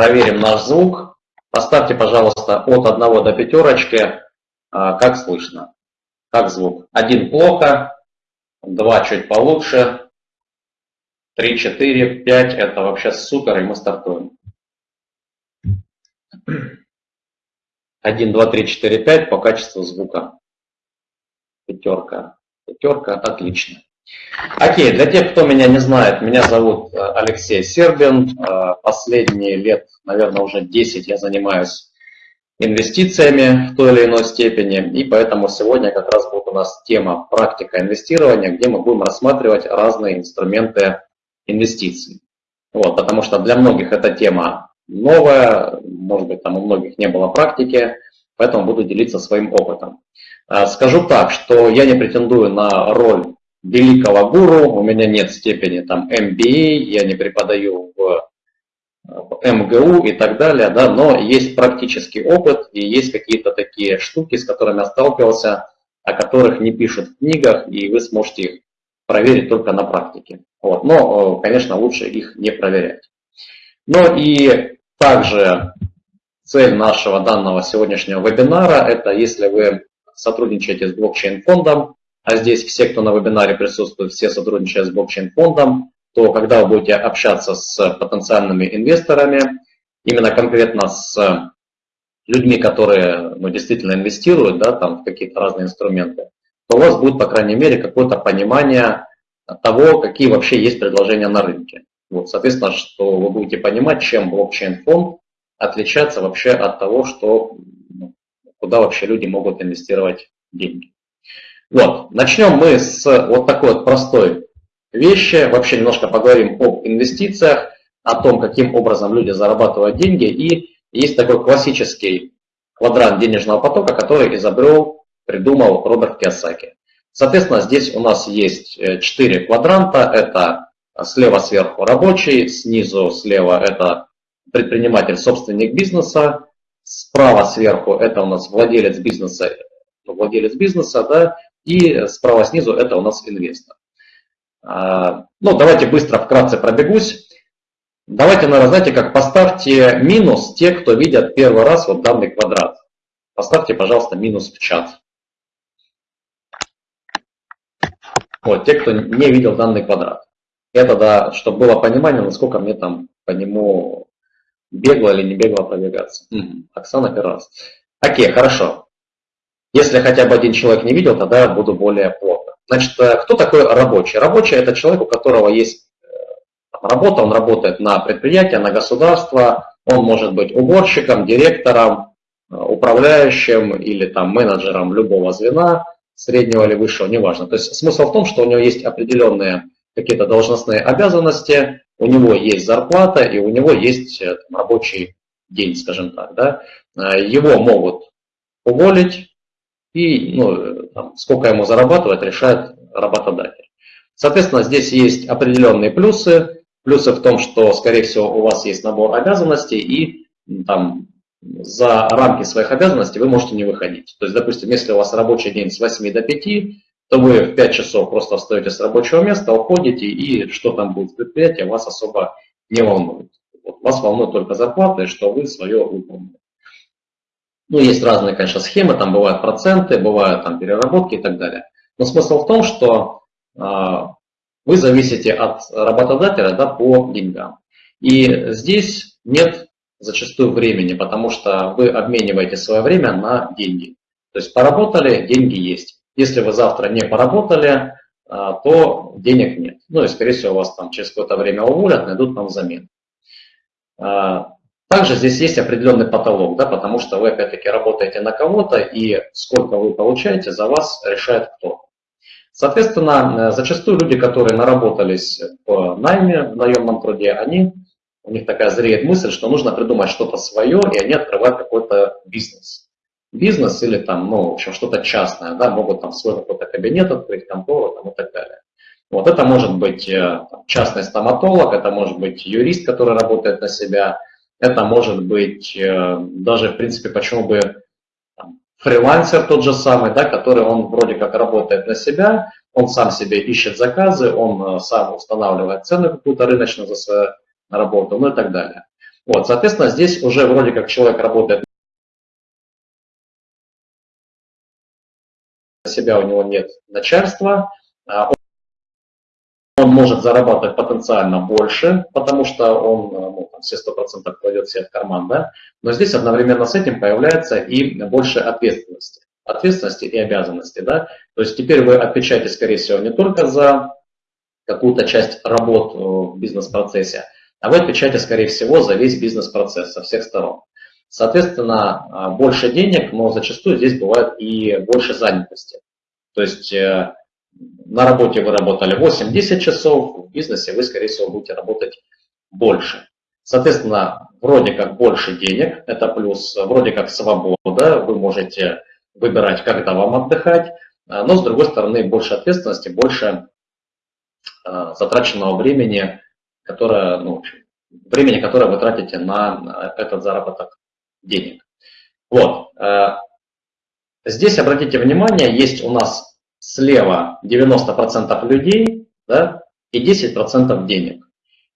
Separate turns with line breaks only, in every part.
проверим наш звук. Поставьте, пожалуйста, от 1 до пятерочки, как слышно, как звук. Один плохо, два чуть получше, три, четыре, пять. Это вообще супер, и мы стартуем. Один, два, три, четыре, пять по качеству звука. Пятерка. Пятерка, отлично. Окей, для тех, кто меня не знает, меня зовут э, Алексей Сербин. Э, последние лет, наверное, уже 10 я занимаюсь инвестициями в той или иной степени. И поэтому сегодня как раз будет у нас тема практика инвестирования, где мы будем рассматривать разные инструменты инвестиций. Вот, потому что для многих эта тема новая, может быть, там у многих не было практики, поэтому буду делиться своим опытом. Э, скажу так, что я не претендую на роль великого гуру, у меня нет степени там MBA, я не преподаю в МГУ и так далее, да, но есть практический опыт и есть какие-то такие штуки, с которыми я сталкивался, о которых не пишут в книгах, и вы сможете их проверить только на практике. Вот. Но, э, конечно, лучше их не проверять. Но и также цель нашего данного сегодняшнего вебинара – это если вы сотрудничаете с блокчейн-фондом, а здесь все, кто на вебинаре присутствует, все сотрудничают с блокчейн-фондом, то когда вы будете общаться с потенциальными инвесторами, именно конкретно с людьми, которые ну, действительно инвестируют да, там, в какие-то разные инструменты, то у вас будет, по крайней мере, какое-то понимание того, какие вообще есть предложения на рынке. Вот, соответственно, что вы будете понимать, чем блокчейн-фонд отличается вообще от того, что, ну, куда вообще люди могут инвестировать деньги. Вот, начнем мы с вот такой вот простой вещи. Вообще немножко поговорим об инвестициях, о том, каким образом люди зарабатывают деньги. И есть такой классический квадрант денежного потока, который изобрел, придумал Роберт Киосаки. Соответственно, здесь у нас есть э, четыре квадранта. Это слева сверху рабочий, снизу слева это предприниматель, собственник бизнеса, справа сверху это у нас владелец бизнеса, владелец бизнеса, да, и справа снизу это у нас инвестор. А, ну, давайте быстро, вкратце пробегусь. Давайте, наверное, знаете, как поставьте минус те, кто видят первый раз вот данный квадрат. Поставьте, пожалуйста, минус в чат. Вот, те, кто не видел данный квадрат. Это, да, чтобы было понимание, насколько мне там по нему бегло или не бегло пробегаться. Угу. Оксана первый раз. Окей, хорошо. Если хотя бы один человек не видел, тогда буду более плотно. Значит, э, кто такой рабочий? Рабочий – это человек, у которого есть э, работа, он работает на предприятие, на государство, он может быть уборщиком, директором, э, управляющим или там менеджером любого звена, среднего или высшего, неважно. То есть смысл в том, что у него есть определенные какие-то должностные обязанности, у него есть зарплата и у него есть там, рабочий день, скажем так. Да? Его могут уволить, и ну, там, сколько ему зарабатывать, решает работодатель. Соответственно, здесь есть определенные плюсы. Плюсы в том, что, скорее всего, у вас есть набор обязанностей, и там, за рамки своих обязанностей вы можете не выходить. То есть, допустим, если у вас рабочий день с 8 до 5, то вы в 5 часов просто встаете с рабочего места, уходите, и что там будет в предприятии, вас особо не волнует. Вот, вас волнует только зарплата, и что вы свое выполнили. Ну, есть разные, конечно, схемы, там бывают проценты, бывают там переработки и так далее. Но смысл в том, что э, вы зависите от работодателя да, по деньгам. И здесь нет зачастую времени, потому что вы обмениваете свое время на деньги. То есть поработали, деньги есть. Если вы завтра не поработали, а, то денег нет. Ну и, скорее всего, вас там через какое-то время уволят, найдут вам замену. Также здесь есть определенный потолок, да, потому что вы опять-таки работаете на кого-то, и сколько вы получаете, за вас решает кто. Соответственно, э, зачастую люди, которые наработались в найме, в наемном труде, они, у них такая зреет мысль, что нужно придумать что-то свое, и они открывают какой-то бизнес. Бизнес или там, ну, в общем, что-то частное, да, могут там свой какой-то кабинет открыть, контору там, и так далее. Вот это может быть э, частный стоматолог, это может быть юрист, который работает на себя, это может быть э, даже, в принципе, почему бы фрилансер тот же самый, да, который он вроде как работает на себя, он сам себе ищет заказы, он э, сам устанавливает цены какую-то рыночную за свою работу, ну и так далее. Вот, соответственно, здесь уже вроде как человек работает на себя, у него нет начальства, а он может зарабатывать потенциально больше, потому что он ну, все 100% кладет себе в карман, да? но здесь одновременно с этим появляется и больше ответственности, ответственности и обязанности. Да? То есть теперь вы отвечаете, скорее всего, не только за какую-то часть работ в бизнес-процессе, а вы отвечаете, скорее всего, за весь бизнес-процесс со всех сторон. Соответственно, а, больше денег, но зачастую здесь бывает и больше занятости. То есть э, на работе вы работали 8-10 часов, в бизнесе вы, скорее всего, будете работать больше. Соответственно, вроде как больше денег, это плюс, вроде как свобода, вы можете выбирать, когда вам отдыхать, а, но с другой стороны больше ответственности, больше а, затраченного времени, которое, ну, времени, которое вы тратите на этот заработок денег. Вот. Э, здесь, обратите внимание, есть у нас слева 90% людей да, и 10% денег.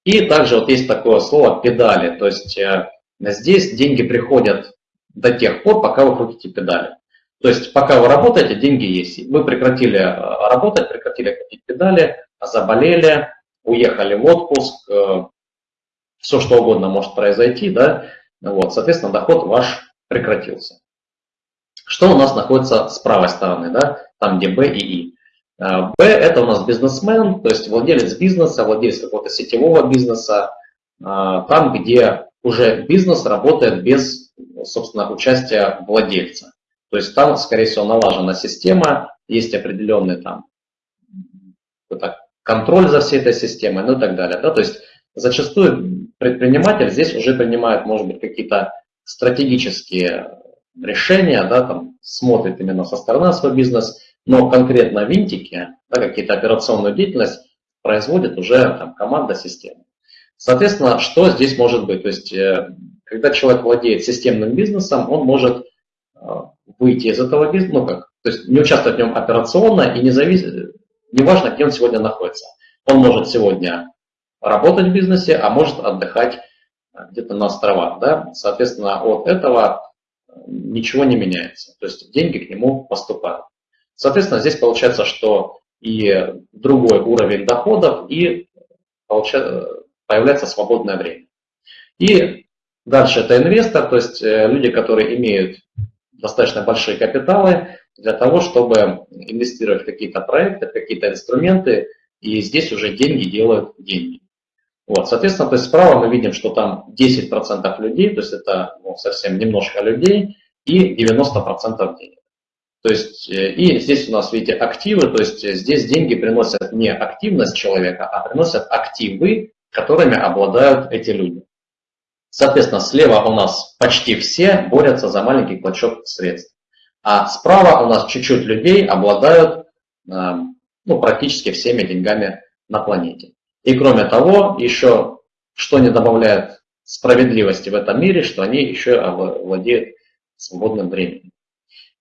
И также вот есть такое слово педали, то есть э, здесь деньги приходят до тех пор, пока вы крутите педали. То есть пока вы работаете, деньги есть. Вы прекратили э, работать, прекратили крутить педали, заболели, уехали в отпуск, э, все что угодно может произойти, да, вот, соответственно, доход ваш прекратился. Что у нас находится с правой стороны, да, там где Б и И. Б – это у нас бизнесмен, то есть владелец бизнеса, владелец какого-то сетевого бизнеса, а, там, где уже бизнес работает без, собственно, участия владельца. То есть там, скорее всего, налажена система, есть определенный там контроль за всей этой системой, ну и так далее. Да? То есть зачастую предприниматель здесь уже принимает, может быть, какие-то стратегические решения, да, там, смотрит именно со стороны свой бизнес, но конкретно винтики, да, какие-то операционную деятельность производит уже там, команда системы. Соответственно, что здесь может быть? То есть, э, когда человек владеет системным бизнесом, он может э, выйти из этого бизнеса, ну как, то есть не участвовать в нем операционно и не зависит, неважно, где он сегодня находится. Он может сегодня работать в бизнесе, а может отдыхать э, где-то на островах. Да? Соответственно, от этого ничего не меняется. То есть деньги к нему поступают. Соответственно, здесь получается, что и другой уровень доходов, и появляется свободное время. И дальше это инвестор, то есть э, люди, которые имеют достаточно большие капиталы для того, чтобы инвестировать в какие-то проекты, в какие-то инструменты, и здесь уже деньги делают деньги. Вот, соответственно, то есть справа мы видим, что там 10% людей, то есть это ну, совсем немножко людей, и 90% денег. То есть, э, и здесь у нас, видите, активы, то есть э, здесь деньги приносят не активность человека, а приносят активы, которыми обладают эти люди. Соответственно, слева у нас почти все борются за маленький клочок средств. А справа у нас чуть-чуть людей обладают эм, ну, практически всеми деньгами на планете. И кроме того, еще что не добавляет справедливости в этом мире, что они еще владеют свободным временем.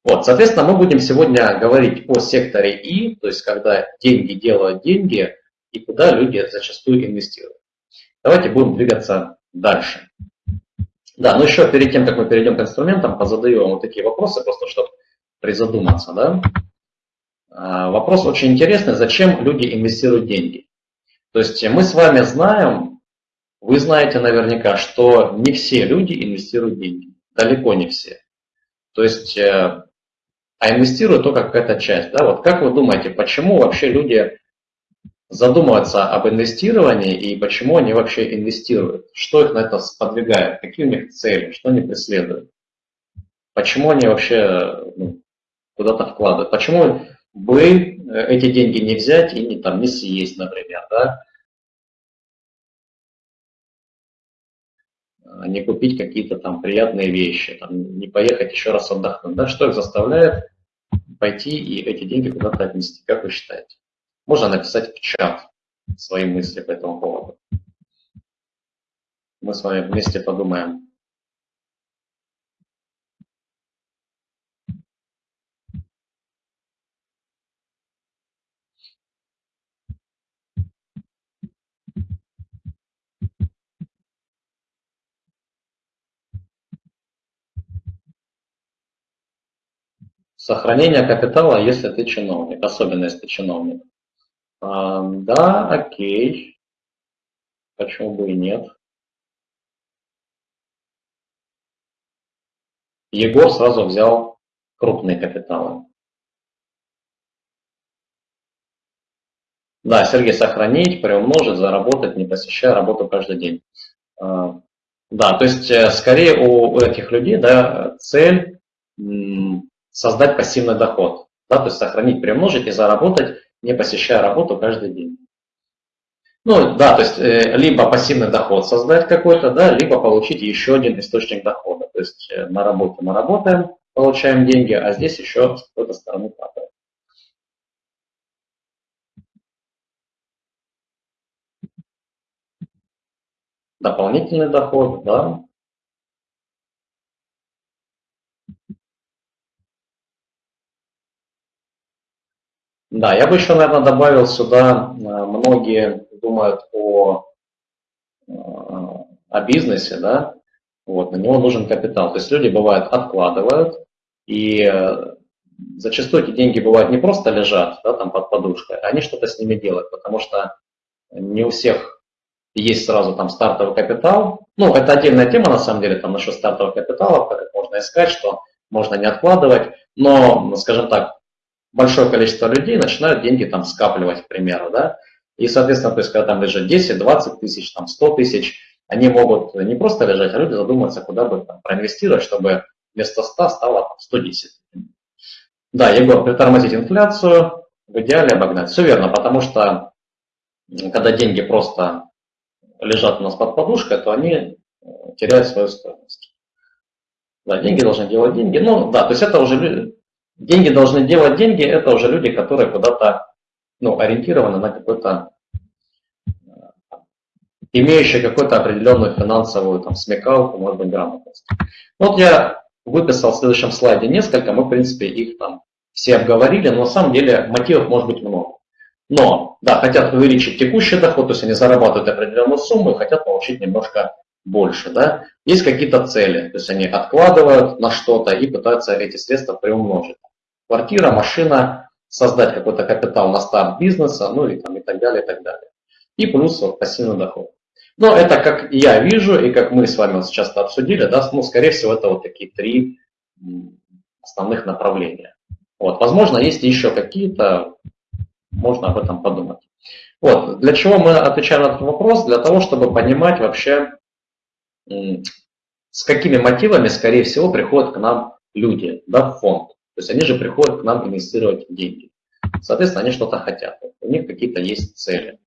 Вот, соответственно, мы будем сегодня говорить о секторе И, то есть когда деньги делают деньги и куда люди зачастую инвестируют. Давайте будем двигаться дальше. Да, но еще перед тем, как мы перейдем к инструментам, позадаю вам вот такие вопросы, просто чтобы призадуматься. Да? А, вопрос очень интересный, зачем люди инвестируют деньги? То есть мы с вами знаем, вы знаете наверняка, что не все люди инвестируют деньги, далеко не все. То есть э, а инвестируют только какая-то часть. Да? Вот как вы думаете, почему вообще люди задумываются об инвестировании и почему они вообще инвестируют? Что их на это сподвигает? Какие у них цели? Что они преследуют? Почему они вообще ну, куда-то вкладывают? Почему бы эти деньги не взять и не, там, не съесть, например, да? не купить какие-то там приятные вещи, там, не поехать еще раз отдохнуть. Да? Что их заставляет пойти и эти деньги куда-то отнести, как вы считаете? Можно написать в чат свои мысли по этому поводу. Мы с вами вместе подумаем. Сохранение капитала, если ты чиновник, особенно если ты чиновник. А, да, окей. Почему бы и нет? Егор сразу взял крупные капиталы. Да, Сергей, сохранить, приумножить, заработать, не посещая работу каждый день. А, да, то есть э, скорее у этих людей да, цель создать пассивный доход. Да, то есть сохранить, приумножить и заработать, не посещая работу каждый день. Ну да, то есть э, либо пассивный доход создать какой-то, да, либо получить еще один источник дохода. То есть э, на работе мы работаем, получаем деньги, а здесь еще с какой-то стороны падает. Дополнительный доход, да. Да, я бы еще, наверное, добавил сюда, э, многие думают о, э, о бизнесе, да, вот, на него нужен капитал. То есть люди, бывают, откладывают, и э, зачастую эти деньги, бывают, не просто лежат да, там под подушкой, а они что-то с ними делают, потому что не у всех есть сразу там стартовый капитал. Ну, это отдельная тема, на самом деле, там насчет стартового капитала, как можно искать, что можно не откладывать, но, скажем так, большое количество людей начинают деньги там скапливать, к примеру, да, и, соответственно, то есть, когда там лежит 10, 20 тысяч, там 100 тысяч, они могут не просто лежать, а люди задуматься, куда бы там, проинвестировать, чтобы вместо 100 стало там, 110. Да, Егор, притормозить инфляцию, в идеале обогнать. Все верно, потому что когда деньги просто лежат у нас под подушкой, то они э, теряют свою стоимость. Да, деньги должны делать деньги. Ну, да, то есть это уже деньги должны делать деньги, это уже люди, которые куда-то ну, ориентированы на какой-то имеющие какую-то определенную финансовую там, смекалку, может быть, грамотность. Вот я выписал в следующем слайде несколько, мы, в принципе, их там все обговорили, но на самом деле мотивов может быть много. Но, да, хотят увеличить текущий доход, то есть они зарабатывают определенную сумму и хотят получить немножко больше, да. Есть какие-то цели, то есть они откладывают на что-то и пытаются эти средства приумножить. Квартира, машина, создать какой-то капитал на старт бизнеса, ну и, там, и так далее, и так далее. И плюс вот, пассивный доход. Но это как я вижу и как мы с вами вот сейчас обсудили, да, ну, скорее всего, это вот такие три основных направления. Вот, возможно, есть еще какие-то, можно об этом подумать. Вот, для чего мы отвечаем на этот вопрос? Для того, чтобы понимать вообще, с какими мотивами, скорее всего, приходят к нам люди, да, фонд. То есть они же приходят к нам инвестировать деньги. Соответственно, они что-то хотят. У них какие-то есть цели.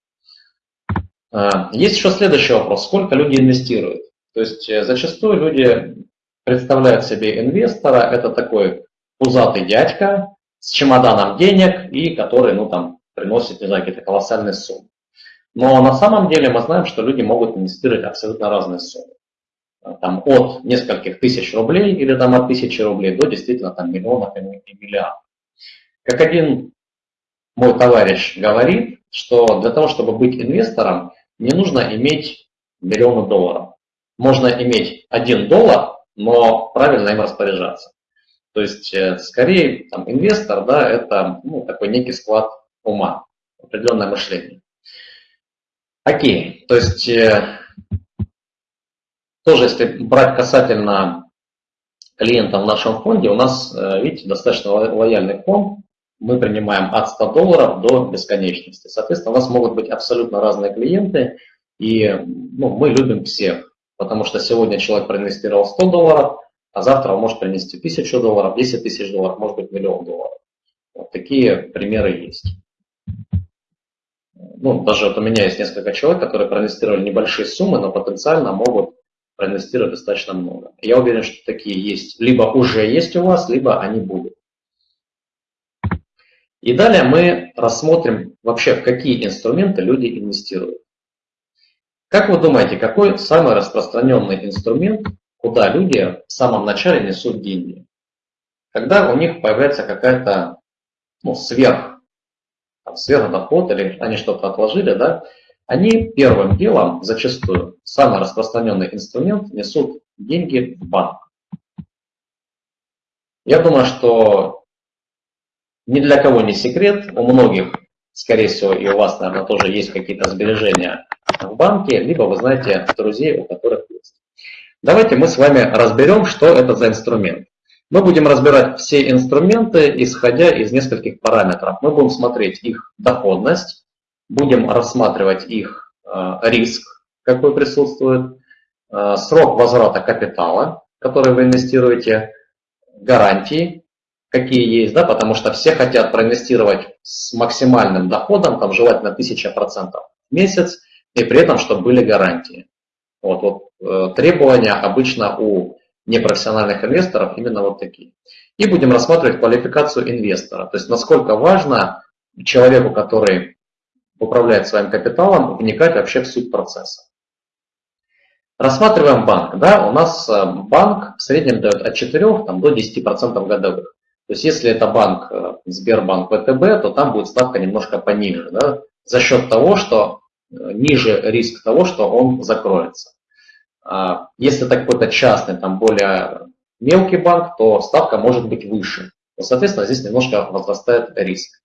А, есть еще следующий вопрос. Сколько люди инвестируют? То есть э, зачастую люди представляют себе инвестора, это такой пузатый дядька с чемоданом денег и который, ну, там, приносит, не знаю, какие-то колоссальные суммы. Но на самом деле мы знаем, что люди могут инвестировать абсолютно разные суммы. А, там, от нескольких тысяч рублей или там, от тысячи рублей до действительно там, миллионов и миллиардов. Как один мой товарищ говорит, что для того, чтобы быть инвестором, не нужно иметь миллионы долларов. Можно иметь один доллар, но правильно им распоряжаться. То есть, э, скорее, там, инвестор, да, это ну, такой некий склад ума, определенное мышление. Окей, то есть, э, тоже если брать касательно клиентов в нашем фонде, у нас, э, видите, достаточно лояльный фонд, мы принимаем от 100 долларов до бесконечности. Соответственно, у нас могут быть абсолютно разные клиенты, и ну, мы любим всех, потому что сегодня человек проинвестировал 100 долларов, а завтра он может принести 1000 долларов, 10 тысяч долларов, может быть миллион долларов. Вот такие примеры есть. Ну, даже вот у меня есть несколько человек, которые проинвестировали небольшие суммы, но потенциально могут проинвестировать достаточно много. Я уверен, что такие есть. Либо уже есть у вас, либо они будут. И далее мы рассмотрим вообще, в какие инструменты люди инвестируют. Как вы думаете, какой самый распространенный инструмент, куда люди в самом начале несут деньги? Когда у них появляется какая-то ну, сверх, там, сверхдоход или они что-то отложили, да, они первым делом, зачастую, самый распространенный инструмент, несут деньги в банк. Я думаю, что Ни для кого не секрет, у многих, скорее всего, и у вас, наверное, тоже есть какие-то сбережения в банке, либо вы знаете друзей, у которых есть. Давайте мы с вами разберем, что это за инструмент. Мы будем разбирать все инструменты, исходя из нескольких параметров. Мы будем смотреть их доходность, будем рассматривать их э, риск, какой присутствует, э, срок возврата капитала, который вы инвестируете, гарантии, какие есть, да, потому что все хотят проинвестировать с максимальным доходом, там желательно 1000% в месяц, и при этом, чтобы были гарантии. Вот, вот э, требования обычно у непрофессиональных инвесторов именно вот такие. И будем рассматривать квалификацию инвестора, то есть насколько важно человеку, который управляет своим капиталом, вникать вообще в суть процесса. Рассматриваем банк. Да? У нас э, банк в среднем дает от 4 там, до 10% годовых. То есть если это банк э, Сбербанк ВТБ, то там будет ставка немножко пониже, да? за счет того, что э, ниже риск того, что он закроется. А если это какой-то частный, там более мелкий банк, то ставка может быть выше. Соответственно, здесь немножко возрастает риск.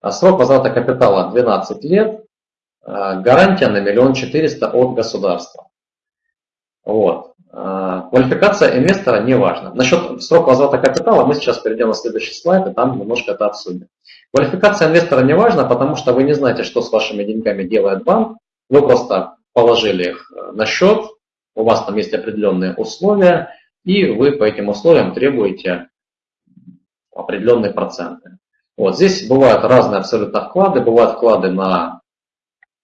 А срок возврата капитала 12 лет, гарантия на миллион четыреста от государства. Вот. А, квалификация инвестора не важна. Насчет срока возврата капитала мы сейчас перейдем на следующий слайд и там немножко это обсудим. Квалификация инвестора не важна, потому что вы не знаете, что с вашими деньгами делает банк. Вы просто положили их э, на счет, у вас там есть определенные условия, и вы по этим условиям требуете определенные проценты. Вот здесь бывают разные абсолютно вклады. Бывают вклады на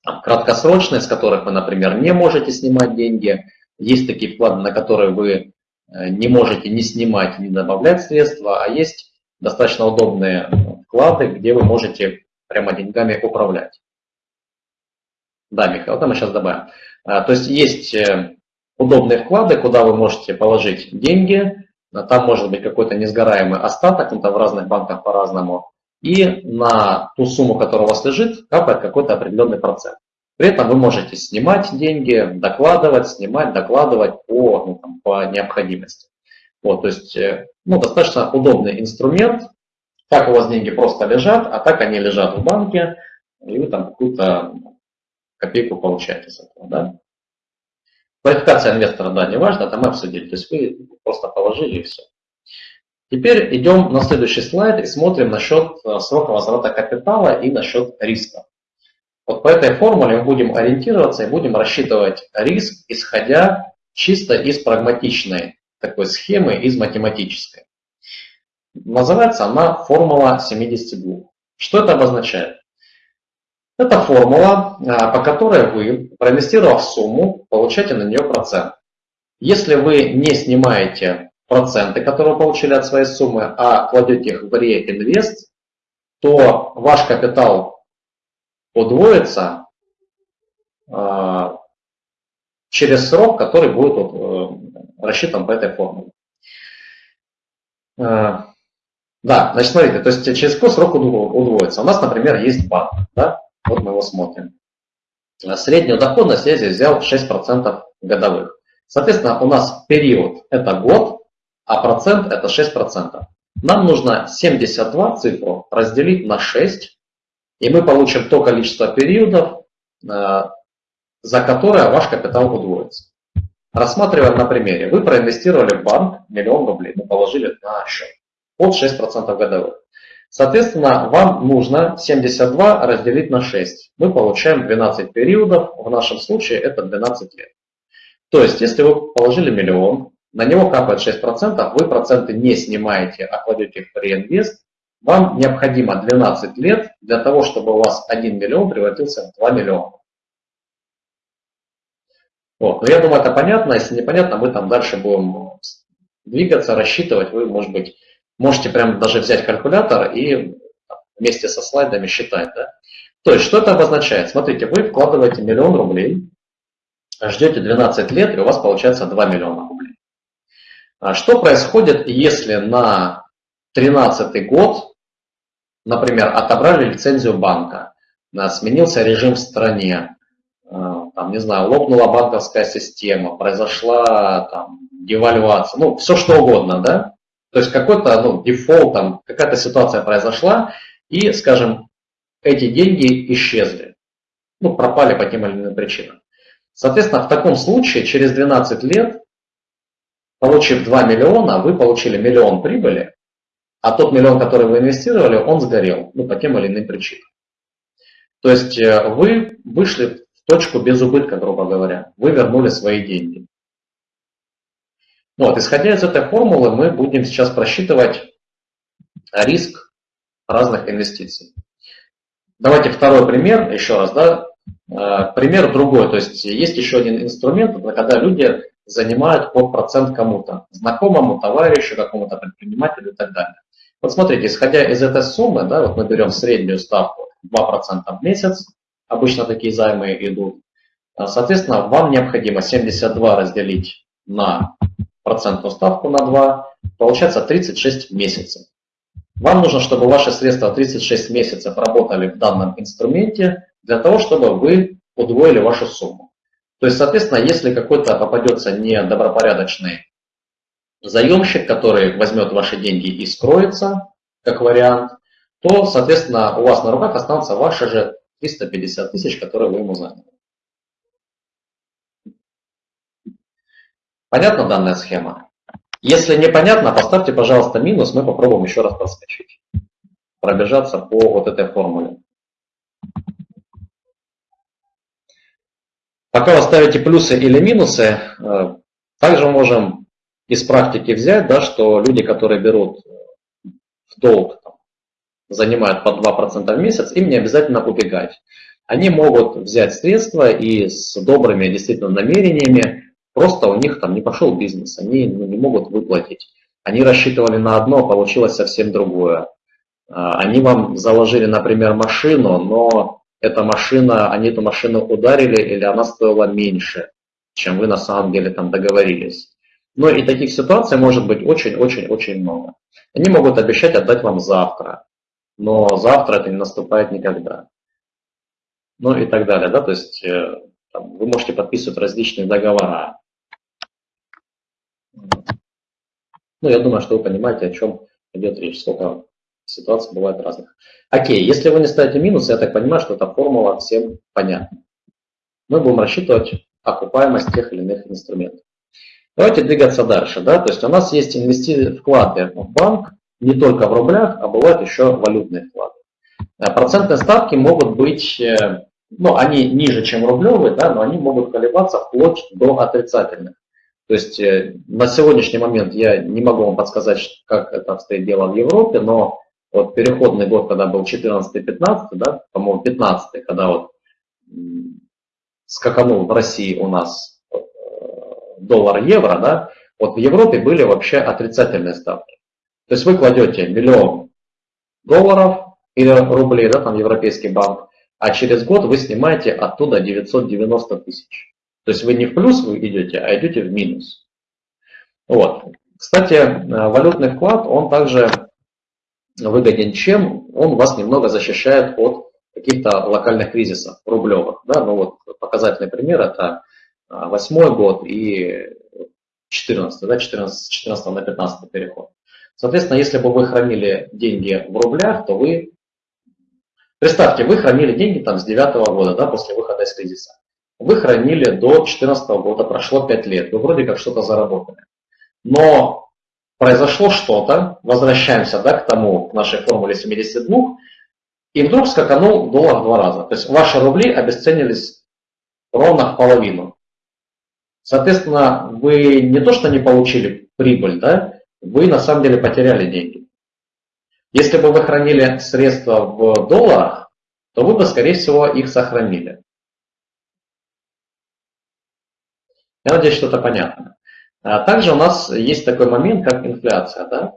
краткосрочные, с которых вы, например, не можете снимать деньги. Есть такие вклады, на которые вы э, не можете не снимать, не добавлять средства, а есть достаточно удобные вклады, где вы можете прямо деньгами управлять. Да, Михаил, это мы сейчас добавим. А, то есть есть э, удобные вклады, куда вы можете положить деньги, там может быть какой-то несгораемый остаток, ну, там в разных банках по-разному, и на ту сумму, которая у вас лежит, капает какой-то определенный процент. При этом вы можете снимать деньги, докладывать, снимать, докладывать по, ну, там, по необходимости. Вот, то есть э, ну, достаточно удобный инструмент. Так у вас деньги просто лежат, а так они лежат в банке, и вы там какую-то копейку получаете с этого. Да? Квалификация инвестора, да, не важно, это мы обсудили. То есть вы просто положили и все. Теперь идем на следующий слайд и смотрим насчет э, срока возврата капитала и насчет риска. Вот по этой формуле мы будем ориентироваться и будем рассчитывать риск, исходя чисто из прагматичной такой схемы, из математической. Называется она формула 72. Что это обозначает? Это формула, а, по которой вы, проинвестировав сумму, получаете на нее процент. Если вы не снимаете проценты, которые вы получили от своей суммы, а кладете их в реинвест, то ваш капитал удвоится э, через срок, который будет э, рассчитан по этой формуле. Э, да, значит, смотрите, то есть через какой срок удвоится? У нас, например, есть банк, да? вот мы его смотрим. Среднюю доходность я здесь взял 6% годовых. Соответственно, у нас период это год, а процент это 6%. Нам нужно 72 цифру разделить на 6, и мы получим то количество периодов, э, за которое ваш капитал удвоится. Рассматриваем на примере. Вы проинвестировали в банк миллион рублей, мы положили на счет под 6% годовых. Соответственно, вам нужно 72 разделить на 6. Мы получаем 12 периодов, в нашем случае это 12 лет. То есть, если вы положили миллион, на него капает 6%, вы проценты не снимаете, а кладете их в реинвест, вам необходимо 12 лет для того, чтобы у вас 1 миллион превратился в 2 миллиона. Вот. Но я думаю, это понятно. Если непонятно, мы там дальше будем двигаться, рассчитывать. Вы, может быть, можете прям даже взять калькулятор и вместе со слайдами считать. Да? То есть, что это обозначает? Смотрите, вы вкладываете миллион рублей, ждете 12 лет, и у вас получается 2 миллиона что происходит, если на 2013 год, например, отобрали лицензию банка, сменился режим в стране, э, там, не знаю, лопнула банковская система, произошла там, девальвация, ну, все что угодно, да? То есть какой-то ну, дефолт, там, какая-то ситуация произошла, и, скажем, эти деньги исчезли. Ну, пропали по тем или иным причинам. Соответственно, в таком случае через 12 лет, получив 2 миллиона, вы получили миллион прибыли, а тот миллион, который вы инвестировали, он сгорел, ну, по тем или иным причинам. То есть э, вы вышли в точку без убытка, грубо говоря. Вы вернули свои деньги. Вот, исходя из этой формулы, мы будем сейчас просчитывать риск разных инвестиций. Давайте второй пример, еще раз, да, э, пример другой, то есть есть еще один инструмент, когда люди занимают под процент кому-то, знакомому, товарищу, какому-то предпринимателю и так далее. Вот смотрите, исходя из этой суммы, да, вот мы берем среднюю ставку 2% в месяц, обычно такие займы идут, соответственно, вам необходимо 72 разделить на процентную ставку на 2, получается 36 месяцев. Вам нужно, чтобы ваши средства 36 месяцев работали в данном инструменте для того, чтобы вы удвоили вашу сумму. То есть, соответственно, если какой-то попадется недобропорядочный заемщик, который возьмет ваши деньги и скроется, как вариант, то, соответственно, у вас на руках останутся ваши же 350 тысяч, которые вы ему заняли. Понятна данная схема? Если непонятно, поставьте, пожалуйста, минус, мы попробуем еще раз проскочить. Пробежаться по вот этой формуле. Пока вы ставите плюсы или минусы, э, также можем из практики взять, да, что люди, которые берут в долг, там, занимают по 2% в месяц, им не обязательно убегать. Они могут взять средства и с добрыми действительно намерениями Просто у них там не пошел бизнес, они ну, не могут выплатить. Они рассчитывали на одно, получилось совсем другое. А, они вам заложили, например, машину, но эта машина, они эту машину ударили или она стоила меньше, чем вы на самом деле там договорились. Ну и таких ситуаций может быть очень-очень-очень много. Они могут обещать отдать вам завтра, но завтра это не наступает никогда. Ну и так далее. Да? То есть э, там, вы можете подписывать различные договора. Ну, я думаю, что вы понимаете, о чем идет речь, сколько ситуаций бывает разных. Окей, если вы не ставите минус, я так понимаю, что эта формула всем понятна. Мы будем рассчитывать окупаемость тех или иных инструментов. Давайте двигаться дальше. Да? То есть у нас есть инвести... вклады в банк не только в рублях, а бывают еще валютные вклады. Э, процентные ставки могут быть, э, ну, они ниже, чем рублевые, да, но они могут колебаться вплоть до отрицательных. То есть э, на сегодняшний момент я не могу вам подсказать, как это обстоит дело в Европе, но вот переходный год, когда был 14-15, да, по-моему, 15 когда вот скаканул в России у нас э, доллар-евро, да, вот в Европе были вообще отрицательные ставки. То есть вы кладете миллион долларов или рублей, да, там европейский банк, а через год вы снимаете оттуда 990 тысяч. То есть вы не в плюс вы идете, а идете в минус. Вот. Кстати, э, валютный вклад, он также выгоден чем? Он вас немного защищает от каких-то локальных кризисов рублевых. Да? Ну вот показательный пример это 8 э, год и 14, да, 14, 14 на 15 переход. Соответственно, если бы вы хранили деньги в рублях, то вы, представьте, вы хранили деньги там с 9 года, да, после выхода из кризиса. Вы хранили до 2014 года, прошло 5 лет, вы вроде как что-то заработали. Но произошло что-то, возвращаемся да, к тому, к нашей формуле 72, и вдруг скаканул доллар в два раза. То есть ваши рубли обесценились ровно в половину. Соответственно, вы не то что не получили прибыль, да, вы на самом деле потеряли деньги. Если бы вы хранили средства в долларах, то вы бы, скорее всего, их сохранили. Я надеюсь, что это понятно. А также у нас есть такой момент, как инфляция. Да?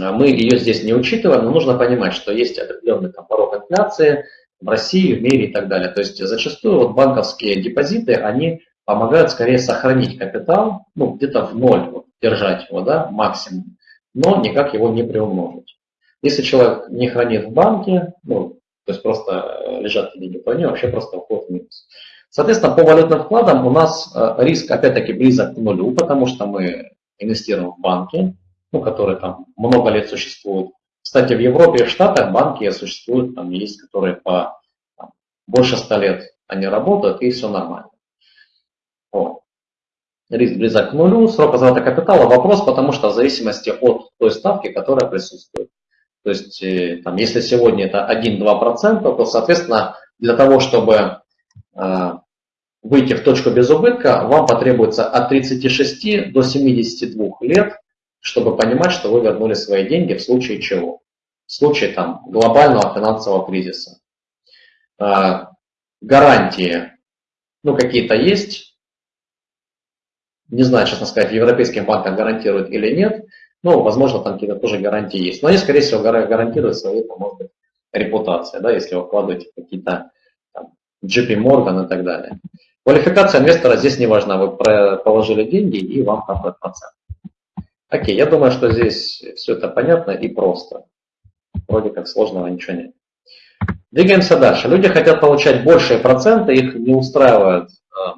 А мы ее здесь не учитываем, но нужно понимать, что есть определенный там, порог инфляции в России, в мире и так далее. То есть зачастую вот банковские депозиты, они помогают скорее сохранить капитал, ну где-то в ноль, вот, держать его, да, максимум, но никак его не приумножить. Если человек не хранит в банке, ну, то есть просто лежат деньги, то они вообще просто уходят в минус. Соответственно, по валютным вкладам у нас э, риск опять-таки близок к нулю, потому что мы инвестируем в банки. ну, которые там много лет существуют. Кстати, в Европе и в Штатах банки существуют, там есть, которые по там, больше 100 лет они работают, и все нормально. Вот. Риск близок к нулю, срок возврата капитала вопрос, потому что в зависимости от той ставки, которая присутствует. То есть, э, там, если сегодня это 1-2%, то, соответственно, для того, чтобы э, выйти в точку без убытка, вам потребуется от 36 до 72 лет, чтобы понимать, что вы вернули свои деньги в случае чего? В случае там, глобального финансового кризиса. Э, гарантии, ну, какие-то есть. Не знаю, честно сказать, европейским банкам гарантируют или нет. Ну, возможно, там какие-то тоже гарантии есть. Но они, скорее всего, гарантируют свою, может быть, репутацию, да, если вы вкладываете какие-то JP Morgan и так далее. Квалификация инвестора здесь не важна. Вы положили деньги и вам капает процент. Окей, я думаю, что здесь все это понятно и просто. Вроде как сложного ничего нет. Двигаемся дальше. Люди хотят получать большие проценты, их не устраивают э,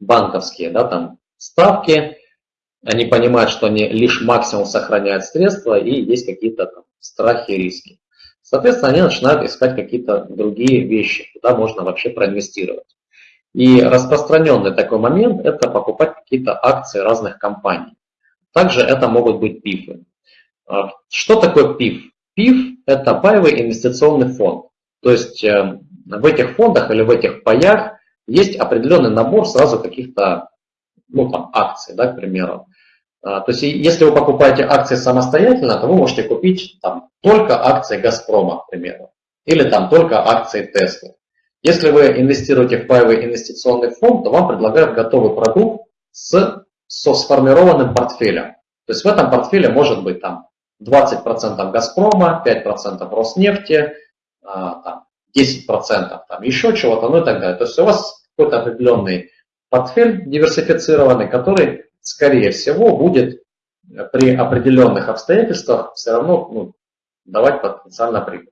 банковские да, там, ставки. Они понимают, что они лишь максимум сохраняют средства и есть какие-то страхи и риски. Соответственно, они начинают искать какие-то другие вещи, куда можно вообще проинвестировать. И распространенный такой момент – это покупать какие-то акции разных компаний. Также это могут быть ПИФы. А, что такое ПИФ? ПИФ – это паевый инвестиционный фонд. То есть э, в этих фондах или в этих паях есть определенный набор сразу каких-то ну, там, акций, да, к примеру. А, то есть если вы покупаете акции самостоятельно, то вы можете купить там, только акции «Газпрома», к примеру, или там только акции «Теслы». Если вы инвестируете в паевый инвестиционный фонд, то вам предлагают готовый продукт с, со сформированным портфелем. То есть в этом портфеле может быть там 20% «Газпрома», 5% «Роснефти», а, там, 10% еще чего-то, ну и так далее. То есть у вас какой-то определенный портфель диверсифицированный, который, скорее всего, будет при определенных обстоятельствах все равно ну, давать потенциально прибыль.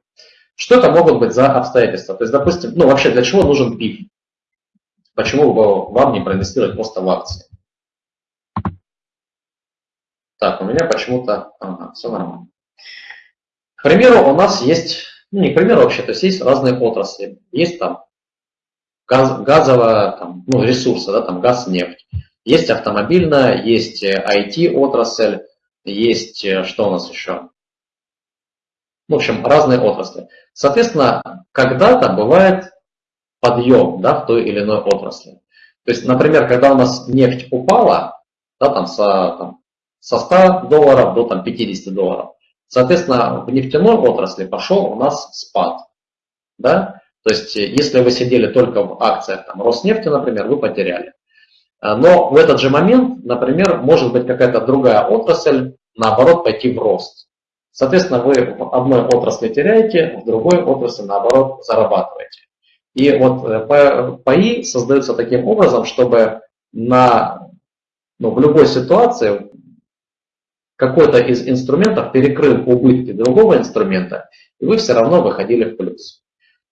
Что это могут быть за обстоятельства? То есть, допустим, ну вообще для чего нужен ПИФ? Почему бы вам не проинвестировать просто в акции? Так, у меня почему-то... Ага, все нормально. К примеру, у нас есть... Ну, не к примеру вообще, то есть есть разные отрасли. Есть там газ, газовая, там, ну, ресурсы, да, там газ, нефть. Есть автомобильная, есть IT-отрасль, есть, э, что у нас еще? В общем, разные отрасли. Соответственно, когда-то бывает подъем да, в той или иной отрасли. То есть, например, когда у нас нефть упала да, там, со, там, со 100 долларов до там, 50 долларов, соответственно, в нефтяной отрасли пошел у нас спад. Да? То есть, если вы сидели только в акциях там, Роснефти, например, вы потеряли. Но в этот же момент, например, может быть какая-то другая отрасль, наоборот, пойти в рост. Соответственно, вы в одной отрасли теряете, в другой отрасли, наоборот, зарабатываете. И вот э, ПАИ создаются таким образом, чтобы на, ну, в любой ситуации какой-то из инструментов перекрыл убытки другого инструмента, и вы все равно выходили в плюс.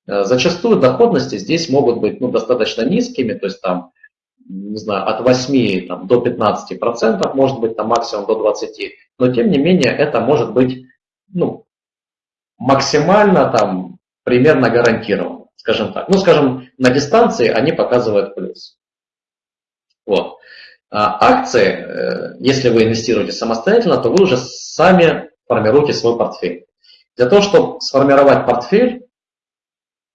Э, зачастую доходности здесь могут быть ну, достаточно низкими, то есть там, не знаю, от 8 там, до 15 процентов, может быть там максимум до 20, но тем не менее это может быть ну, максимально там примерно гарантировано, скажем так. Ну, скажем, на дистанции они показывают плюс. Вот. А акции, э, если вы инвестируете самостоятельно, то вы уже сами формируете свой портфель. Для того, чтобы сформировать портфель,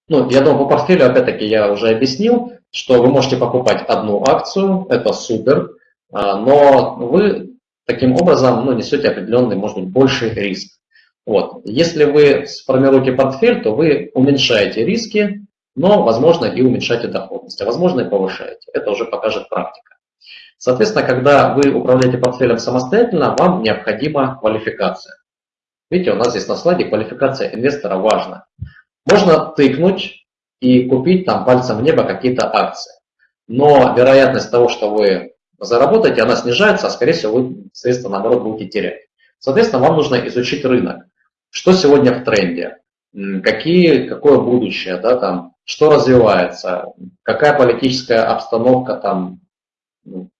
ну, я думаю, по портфелю, опять-таки, я уже объяснил, что вы можете покупать одну акцию, это супер, а, но вы таким образом ну, несете определенный, может быть, больший риск. Вот. Если вы сформируете портфель, то вы уменьшаете риски, но, возможно, и уменьшаете доходность, а возможно, и повышаете. Это уже покажет практика. Соответственно, когда вы управляете портфелем самостоятельно, вам необходима квалификация. Видите, у нас здесь на слайде квалификация инвестора важна. Можно тыкнуть и купить там пальцем в небо какие-то акции. Но вероятность того, что вы заработаете, она снижается, а скорее всего вы средства наоборот будете терять. Соответственно, вам нужно изучить рынок. Что сегодня в тренде? Какие, какое будущее, да, там, что развивается, какая политическая обстановка там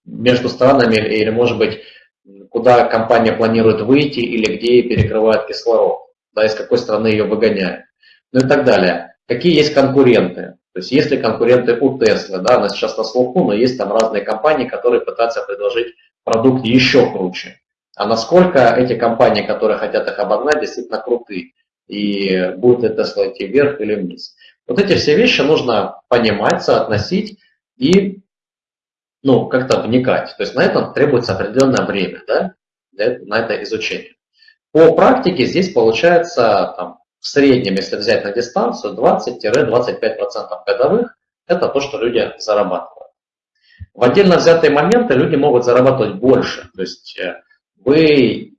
между странами или, может быть, куда компания планирует выйти или где перекрывает кислород, да, из какой страны ее выгоняют, ну и так далее. Какие есть конкуренты? То есть есть ли конкуренты у Tesla, да, она сейчас на слуху, но есть там разные компании, которые пытаются предложить продукт еще круче. А насколько эти компании, которые хотят их обогнать, действительно крутые, и будет Tesla идти вверх или вниз. Вот эти все вещи нужно понимать, соотносить и ну, как-то вникать. То есть на это требуется определенное время да, на это изучение. По практике здесь получается там, в среднем, если взять на дистанцию, 20-25% годовых – это то, что люди зарабатывают. В отдельно взятые моменты люди могут зарабатывать больше. То есть э, вы,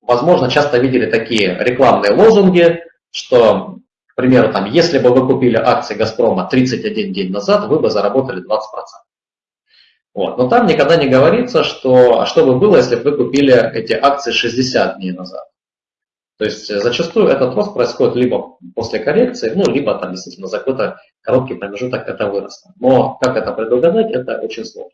возможно, часто видели такие рекламные лозунги, что, к примеру, там, если бы вы купили акции «Газпрома» 31 день назад, вы бы заработали 20%. Вот. Но там никогда не говорится, что, а что бы было, если бы вы купили эти акции 60 дней назад. То есть э, зачастую этот рост происходит либо после коррекции, ну, либо там действительно за какой-то короткий промежуток это выросло. Но как это предугадать, это очень сложно.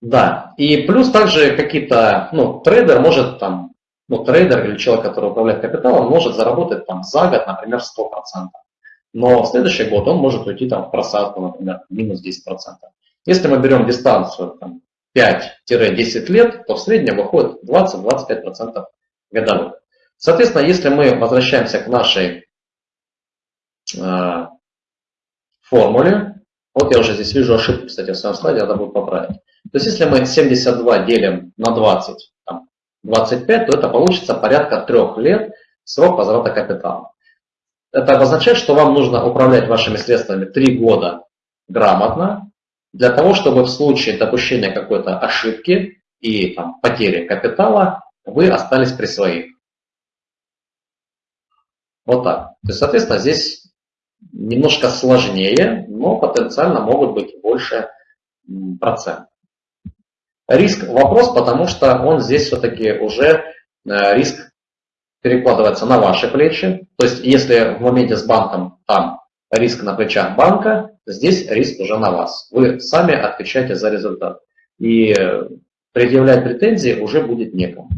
Да, и плюс также какие-то, ну, трейдер может там, ну, трейдер или человек, который управляет капиталом, может заработать там за год, например, 100%. Но в следующий год он может уйти там в просадку, например, минус 10%. Если мы берем дистанцию там, 5-10 лет, то в среднем выходит 20-25% годовых. Соответственно, если мы возвращаемся к нашей э, формуле, вот я уже здесь вижу ошибку, кстати, в своем слайде, надо будет поправить. То есть если мы 72 делим на 20, там, 25, то это получится порядка 3 лет срок возврата капитала. Это обозначает, что вам нужно управлять вашими средствами 3 года грамотно, для того, чтобы в случае допущения какой-то ошибки и там, потери капитала вы остались при своих. Вот так. То есть, соответственно, здесь немножко сложнее, но потенциально могут быть больше процент. Риск вопрос, потому что он здесь все-таки уже э, риск перекладывается на ваши плечи. То есть, если в моменте с банком там риск на плечах банка, Здесь риск уже на вас. Вы сами отвечаете за результат. И предъявлять претензии уже будет некому.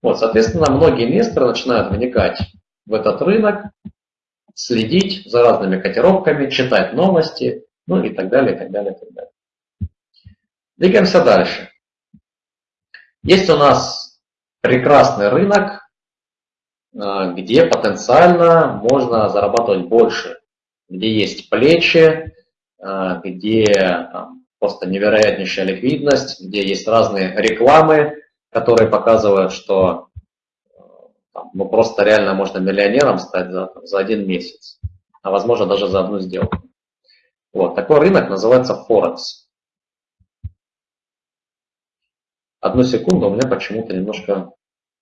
Вот, соответственно, многие инвесторы начинают вникать в этот рынок, следить за разными котировками, читать новости, ну и так далее, и так далее, и так далее. Двигаемся дальше. Есть у нас прекрасный рынок, э, где потенциально можно зарабатывать больше где есть плечи, а, где просто невероятнейшая ликвидность, где есть разные рекламы, которые показывают, что там, ну, просто реально можно миллионером стать за, за один месяц, а возможно даже за одну сделку. Вот, такой рынок называется Форекс. Одну секунду, у меня почему-то немножко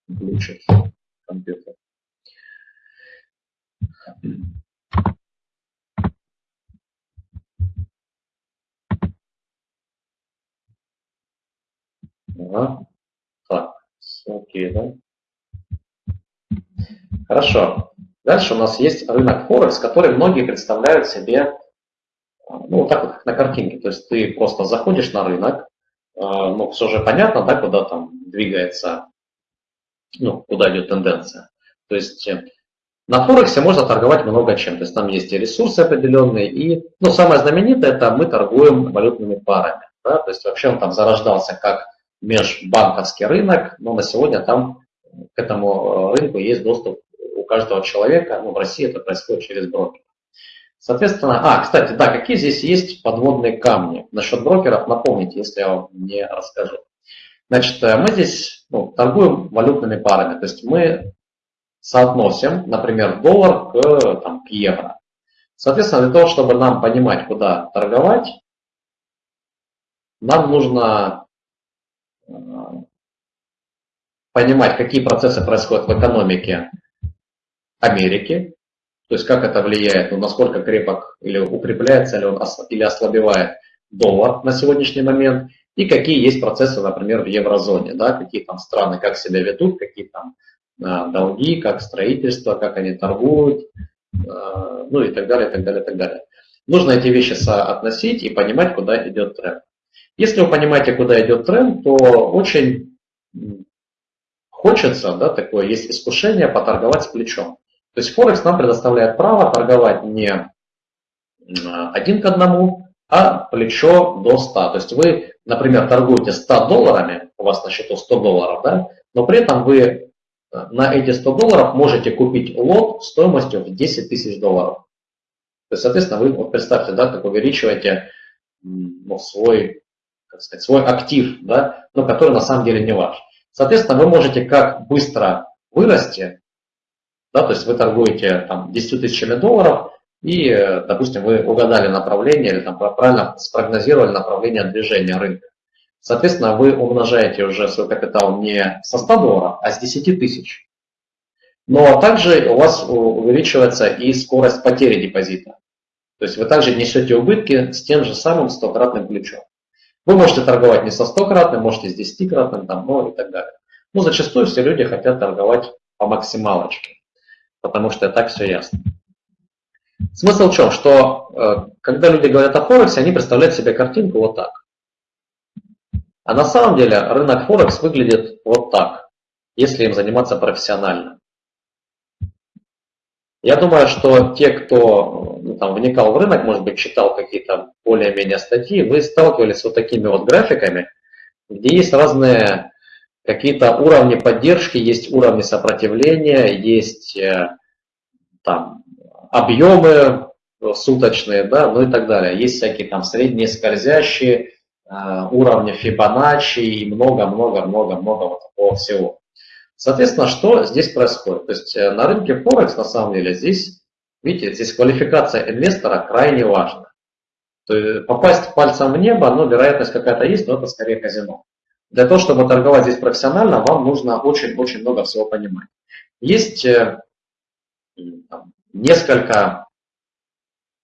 глючит компьютер. Ага. Так, окей, да? Хорошо. Дальше у нас есть рынок Форекс, который многие представляют себе, а, ну, вот так вот, как на картинке. То есть ты просто заходишь на рынок, ну, все же понятно, да, куда там двигается, ну, куда идет тенденция. То есть э, на Форексе можно торговать много чем. То есть там есть и ресурсы определенные, и, ну, самое знаменитое, это мы торгуем валютными парами. Да? То есть вообще он там зарождался как межбанковский рынок, но на сегодня там к этому э, рынку есть доступ у каждого человека. Ну, в России это происходит через брокер. Соответственно, а, кстати, да, какие здесь есть подводные камни? Насчет брокеров напомните, если я вам не расскажу. Значит, э, мы здесь ну, торгуем валютными парами, то есть мы соотносим, например, доллар к, там, к евро. Соответственно, для того, чтобы нам понимать, куда торговать, нам нужно понимать, какие процессы происходят в экономике Америки, то есть как это влияет, ну, насколько крепок или укрепляется ли он или ослабевает доллар на сегодняшний момент, и какие есть процессы, например, в еврозоне, да, какие там страны, как себя ведут, какие там а, долги, как строительство, как они торгуют, а, ну и так далее, так далее, так далее. Нужно эти вещи соотносить и понимать, куда идет тренд. Если вы понимаете, куда идет тренд, то очень хочется, да, такое есть искушение поторговать с плечом. То есть Форекс нам предоставляет право торговать не один к одному, а плечо до 100. То есть вы, например, торгуете 100 долларами, у вас на счету 100 долларов, да, но при этом вы э, на эти 100 долларов можете купить лот стоимостью в 10 тысяч долларов. То есть, соответственно, вы вот представьте, да, как увеличиваете ну, свой, как сказать, свой актив, да, но который на самом деле не ваш. Соответственно, вы можете как быстро вырасти, да, то есть вы торгуете там 10 тысячами долларов, и, допустим, вы угадали направление или там правильно спрогнозировали направление движения рынка. Соответственно, вы умножаете уже свой капитал не со 100 долларов, а с 10 тысяч. Но также у вас увеличивается и скорость потери депозита. То есть вы также несете убытки с тем же самым стократным плечом. Вы можете торговать не со стократным, можете с десятикратным, там, ну и так далее. Но зачастую все люди хотят торговать по максималочке, потому что так все ясно. Смысл в чем? Что э, когда люди говорят о Форексе, они представляют себе картинку вот так. А на самом деле рынок Форекс выглядит вот так, если им заниматься профессионально. Я думаю, что те, кто ну, там, вникал в рынок, может быть, читал какие-то более-менее статьи, вы сталкивались с вот такими вот графиками, где есть разные какие-то уровни поддержки, есть уровни сопротивления, есть э, там объемы суточные, да, ну и так далее. Есть всякие там средние скользящие, э, уровни Фибоначчи и много-много-много-много вот такого всего. Соответственно, что здесь происходит? То есть э, на рынке Форекс, на самом деле, здесь, видите, здесь квалификация инвестора крайне важна. То есть попасть пальцем в небо, ну, вероятность какая-то есть, но это скорее казино. Для того, чтобы торговать здесь профессионально, вам нужно очень-очень много всего понимать. Есть э, там, несколько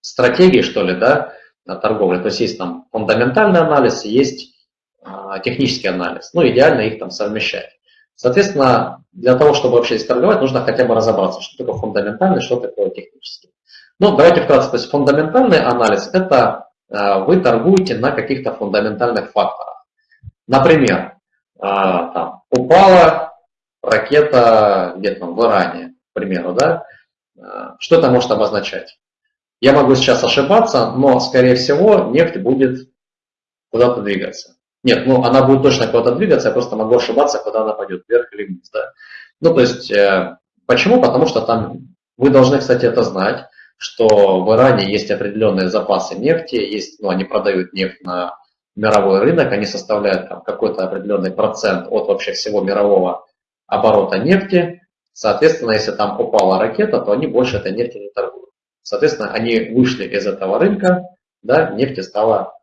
стратегий, что ли, да, на торговле. То есть есть там фундаментальный анализ, есть а, технический анализ. Ну, идеально их там совмещать. Соответственно, для того, чтобы вообще здесь торговать, нужно хотя бы разобраться, что такое фундаментальный, что такое технический. Ну, давайте вкратце. То есть фундаментальный анализ – это э, вы торгуете на каких-то фундаментальных факторах. Например, э, там, упала ракета где-то в Иране, к примеру, да? Э, что это может обозначать? Я могу сейчас ошибаться, но, скорее всего, нефть будет куда-то двигаться. Нет, ну она будет точно куда-то двигаться, я просто могу ошибаться, куда она пойдет, вверх или вниз. Да? Ну, то есть, э, почему? Потому что там, вы должны, кстати, это знать, что в Иране есть определенные запасы нефти, есть, ну, они продают нефть на мировой рынок, они составляют там какой-то определенный процент от вообще всего мирового оборота нефти. Соответственно, если там упала ракета, то они больше этой нефти не торгуют. Соответственно, они вышли из этого рынка, да, нефти стало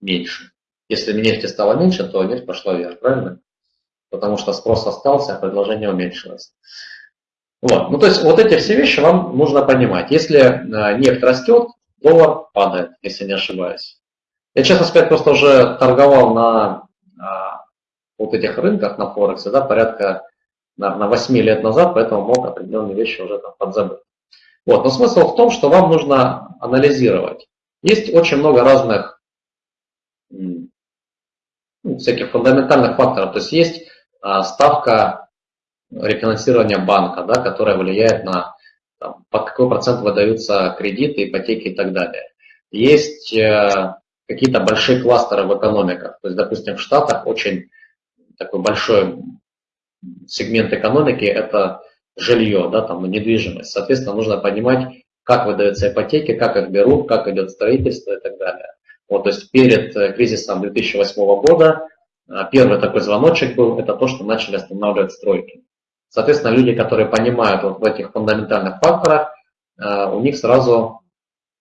меньше. Если нефти стало меньше, то нефть пошла вверх, правильно? Потому что спрос остался, а предложение уменьшилось. Вот. Ну, то есть вот эти все вещи вам нужно понимать. Если э, нефть растет, доллар падает, если не ошибаюсь. Я, честно сказать, просто уже торговал на а, вот этих рынках на Форексе, да, порядка, наверное, 8 лет назад, поэтому мог определенные вещи уже там подзабыть. Вот. Но смысл в том, что вам нужно анализировать. Есть очень много разных ну, всяких фундаментальных факторов. То есть есть а, ставка рефинансирования банка, да, которая влияет на там, под какой процент выдаются кредиты, ипотеки и так далее. Есть э, какие-то большие кластеры в экономиках. То есть, допустим, в Штатах очень такой большой сегмент экономики – это жилье, да, там, недвижимость. Соответственно, нужно понимать, как выдаются ипотеки, как их берут, как идет строительство и так далее. Вот, то есть перед э, кризисом 2008 года э, первый такой звоночек был, это то, что начали останавливать стройки. Соответственно, люди, которые понимают вот в этих фундаментальных факторах, э, у них сразу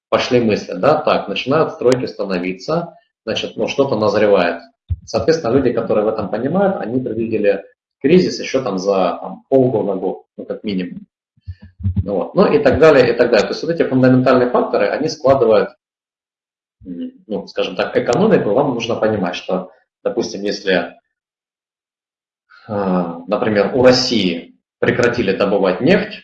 пошли мысли, да, так, начинают стройки становиться, значит, ну, что-то назревает. Соответственно, люди, которые в этом понимают, они предвидели кризис еще там за там, полгода, год, ну, как минимум. Ну, вот. ну и так далее, и так далее. То есть вот эти фундаментальные факторы, они складывают ну, скажем так, экономику, вам нужно понимать, что, допустим, если, а, например, у России прекратили добывать нефть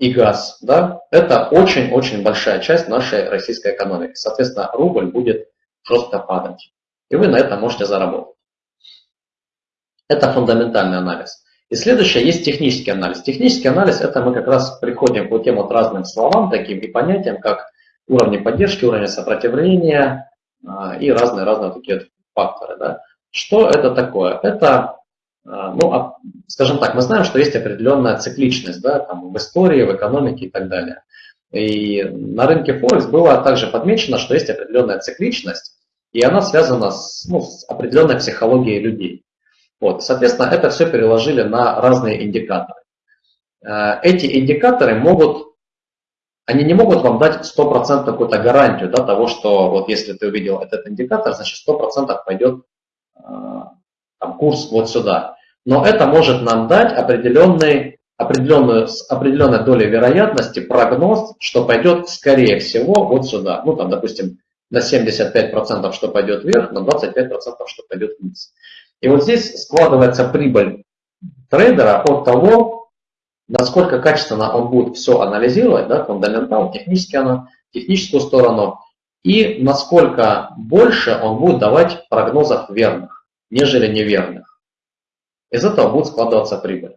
и газ, да, это очень-очень большая часть нашей российской экономики. Соответственно, рубль будет жестко падать. И вы на этом можете заработать. Это фундаментальный анализ. И следующее есть технический анализ. Технический анализ это мы как раз приходим вот тем вот разным словам, таким и понятиям, как уровни поддержки, уровни сопротивления а, и разные-разные такие факторы. Да. Что это такое? Это, ну, а, скажем так, мы знаем, что есть определенная цикличность да, там, в истории, в экономике и так далее. И на рынке Форекс было также подмечено, что есть определенная цикличность, и она связана с, ну, с определенной психологией людей. Вот, соответственно, это все переложили на разные индикаторы. Э, эти индикаторы могут, они не могут вам дать 100% какую-то гарантию да, того, что вот если ты увидел этот индикатор, значит 100% пойдет там, курс вот сюда. Но это может нам дать определенный, определенную, с определенной долей вероятности прогноз, что пойдет скорее всего вот сюда. Ну там, допустим, на 75% что пойдет вверх, на 25% что пойдет вниз. И вот здесь складывается прибыль трейдера от того, насколько качественно он будет все анализировать, да, фундаментал, технически оно, техническую сторону, и насколько больше он будет давать прогнозов верных, нежели неверных. Из этого будет складываться прибыль.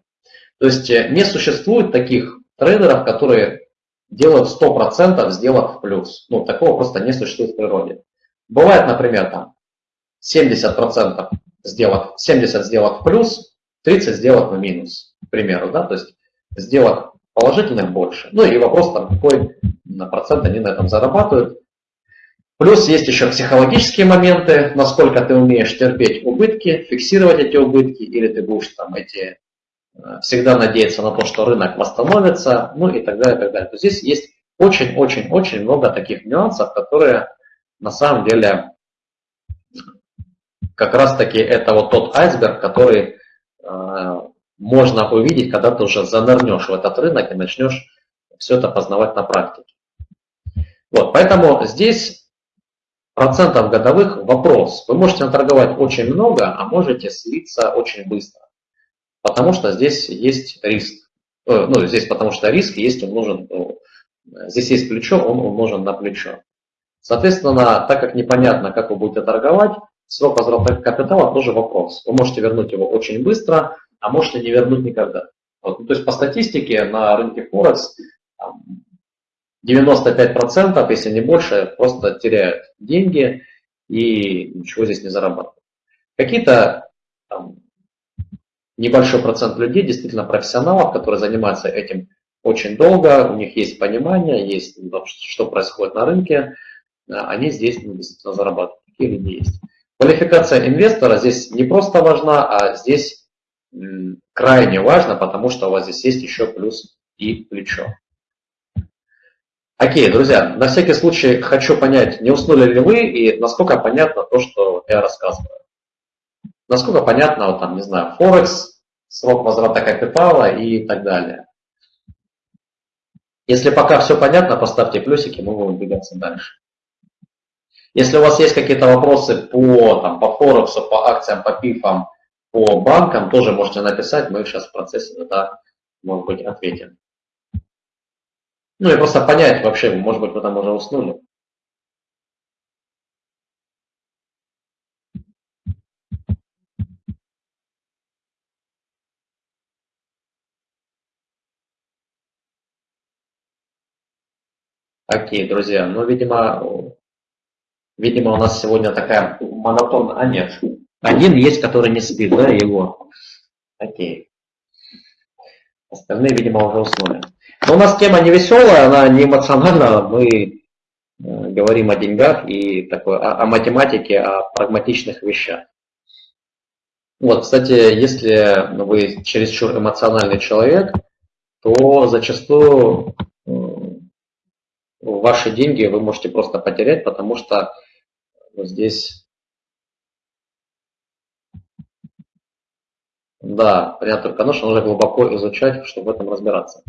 То есть э, не существует таких трейдеров, которые делают 100% сделок в плюс. Ну, такого просто не существует в природе. Бывает, например, там 70% сделок, 70 сделок в плюс, 30 сделок в минус, к примеру, да, то есть сделок положительных больше. Ну и вопрос там, какой процент они на этом зарабатывают. Плюс есть еще психологические моменты, насколько ты умеешь терпеть убытки, фиксировать эти убытки, или ты будешь там эти э, всегда надеяться на то, что рынок восстановится, ну и так далее, и так далее. То здесь есть очень-очень-очень много таких нюансов, которые на самом деле как раз таки это вот тот айсберг, который э, можно увидеть, когда ты уже занырнешь в этот рынок и начнешь все это познавать на практике. Вот, поэтому здесь процентов годовых вопрос. Вы можете наторговать очень много, а можете слиться очень быстро. Потому что здесь есть риск. Э, ну, здесь потому что риск есть, нужен, ну, здесь есть плечо, он умножен на плечо. Соответственно, так как непонятно, как вы будете торговать, Срок возврата капитала тоже вопрос. Вы можете вернуть его очень быстро, а можете не вернуть никогда. Вот, ну, то есть по статистике на рынке Форекс 95%, если не больше, просто теряют деньги и ничего здесь не зарабатывают. Какие-то небольшой процент людей, действительно профессионалов, которые занимаются этим очень долго, у них есть понимание, есть что происходит на рынке, они здесь ну, действительно зарабатывают. Такие люди есть. Квалификация инвестора здесь не просто важна, а здесь крайне важно, потому что у вас здесь есть еще плюс и плечо. Окей, друзья, на всякий случай хочу понять, не уснули ли вы и насколько понятно то, что я рассказываю. Насколько понятно, вот там, не знаю, Форекс, срок возврата капитала и так далее. Если пока все понятно, поставьте плюсики, мы будем двигаться дальше. Если у вас есть какие-то вопросы по, там, по Форексу, по акциям, по ПИФам, по банкам, тоже можете написать, мы сейчас в процессе тогда, может быть, ответим. Ну и просто понять вообще, может быть, вы там уже уснули. Окей, друзья, ну, видимо, Видимо, у нас сегодня такая монотонная... А нет, один есть, который не спит, да, его. Окей. Остальные, видимо, уже уснули. Но у нас тема не веселая, она не эмоциональная. Мы э, говорим о деньгах и такой, о, о математике, о прагматичных вещах. Вот, кстати, если вы чересчур эмоциональный человек, то зачастую ваши деньги вы можете просто потерять, потому что здесь. Да, понятно, конечно, нужно глубоко изучать, чтобы в этом разбираться.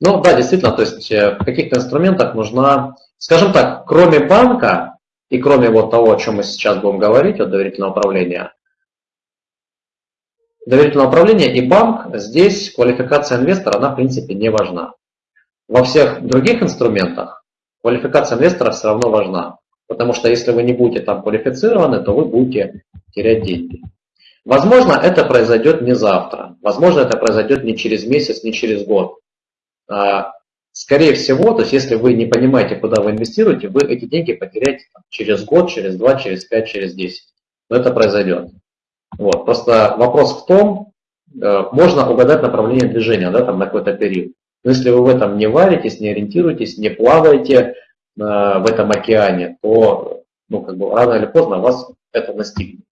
Ну да, действительно, то есть э, в каких-то инструментах нужна, скажем так, кроме банка и кроме вот того, о чем мы сейчас будем говорить, от доверительного управления, доверительное управление и банк, здесь квалификация инвестора, она в принципе не важна. Во всех других инструментах квалификация инвестора все равно важна. потому что если вы не будете там квалифицированы, то вы будете терять деньги. Возможно, это произойдет не завтра, возможно, это произойдет не через месяц, не через год. А, скорее всего, то есть если вы не понимаете, куда вы инвестируете, вы эти деньги потеряете через год, через два, через пять, через десять. Но это произойдет. Вот. Просто вопрос в том, э, можно угадать направление движения да, там, на какой-то период. Но если вы в этом не варитесь, не ориентируетесь, не плаваете э, в этом океане, то ну, как бы, рано или поздно вас это настигнет.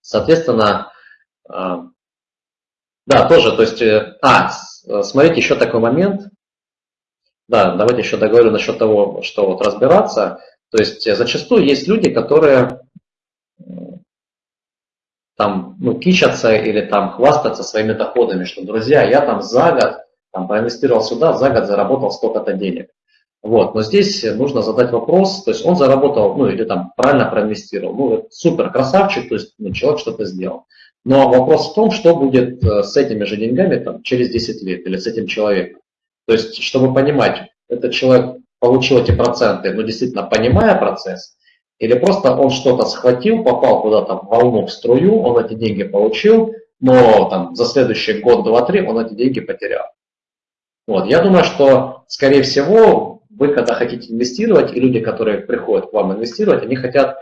Соответственно, э, да, тоже, то есть, э, а, смотрите, еще такой момент. Да, давайте еще договорю насчет того, что вот разбираться. То есть, зачастую есть люди, которые там, ну, кичатся или там хвастаться своими доходами, что, друзья, я там за год там, проинвестировал сюда, за год заработал столько-то денег. Вот, но здесь нужно задать вопрос, то есть он заработал, ну или там правильно проинвестировал, ну супер красавчик, то есть ну, человек что-то сделал. Но вопрос в том, что будет э, с этими же деньгами там, через 10 лет или с этим человеком. То есть, чтобы понимать, этот человек получил эти проценты, но действительно понимая процесс, или просто он что-то схватил, попал куда-то в волну, в струю, он эти деньги получил, но там, за следующий год, два, три он эти деньги потерял. Вот. Я думаю, что, скорее всего, вы, когда хотите инвестировать, и люди, которые приходят к вам инвестировать, они хотят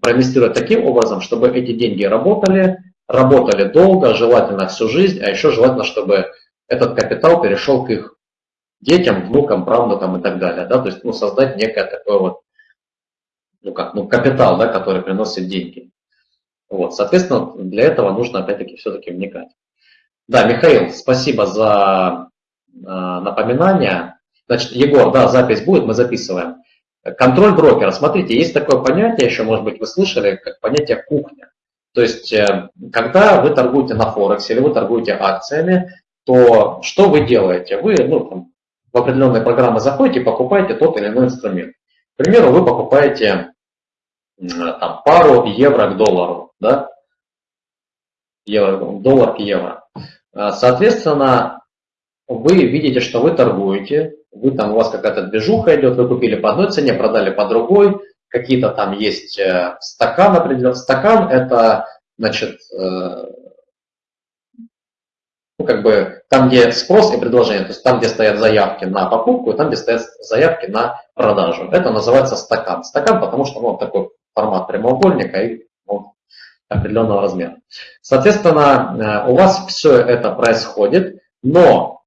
проинвестировать таким образом, чтобы эти деньги работали, работали долго, желательно всю жизнь, а еще желательно, чтобы этот капитал перешел к их детям, внукам, правнукам и так далее. Да? То есть ну, создать некое такое вот ну как, ну капитал, да, который приносит деньги. Вот, соответственно, для этого нужно опять-таки все-таки вникать. Да, Михаил, спасибо за э, напоминание. Значит, Егор, да, запись будет, мы записываем. Контроль брокера. Смотрите, есть такое понятие, еще, может быть, вы слышали, как понятие кухня. То есть, э, когда вы торгуете на Форексе или вы торгуете акциями, то что вы делаете? Вы ну, там, в определенные программы заходите и покупаете тот или иной инструмент. К примеру, вы покупаете там, пару евро к доллару, да? Евро, доллар к евро. А, соответственно, вы видите, что вы торгуете, вы там, у вас какая-то движуха идет, вы купили по одной цене, продали по другой, какие-то там есть э, стакан определенный. Стакан это, значит, э, ну, как бы там, где спрос и предложение, то есть там, где стоят заявки на покупку, и там, где стоят заявки на продажу. Это называется стакан. Стакан, потому что ну, такой формат прямоугольника и ну, определенного размера. Соответственно, э, у вас все это происходит, но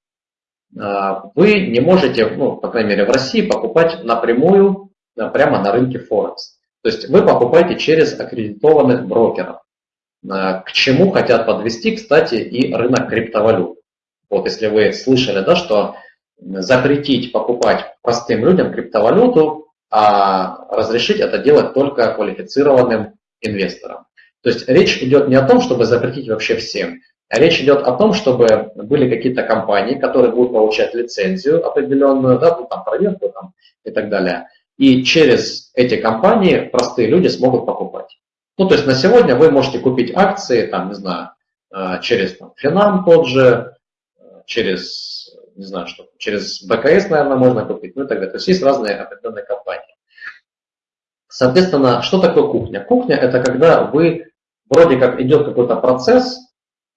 вы не можете, ну, по крайней мере в России, покупать напрямую э, прямо на рынке Форекс. То есть вы покупаете через аккредитованных брокеров. К чему хотят подвести, кстати, и рынок криптовалют. Вот если вы слышали, да, что запретить покупать простым людям криптовалюту, а разрешить это делать только квалифицированным инвесторам. То есть речь идет не о том, чтобы запретить вообще всем, а речь идет о том, чтобы были какие-то компании, которые будут получать лицензию определенную, да, ну, там, проверку там, и так далее. И через эти компании простые люди смогут покупать. Ну, то есть на сегодня вы можете купить акции, там, не знаю, э, через там, Финам тот же, э, через, не знаю, что, через БКС, наверное, можно купить, ну и так далее. То есть есть разные определенные компании. Соответственно, что такое кухня? Кухня – это когда вы, вроде как идет какой-то процесс,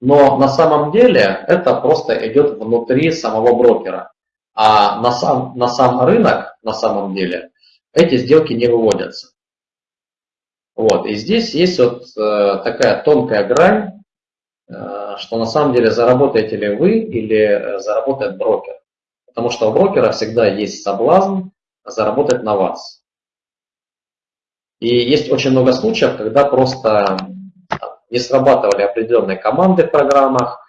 но на самом деле это просто идет внутри самого брокера. А на сам, на сам рынок, на самом деле, эти сделки не выводятся. Вот, и здесь есть вот э, такая тонкая грань, э, что на самом деле заработаете ли вы или э, заработает брокер. Потому что у брокера всегда есть соблазн заработать на вас. И есть очень много случаев, когда просто не срабатывали определенные команды в программах,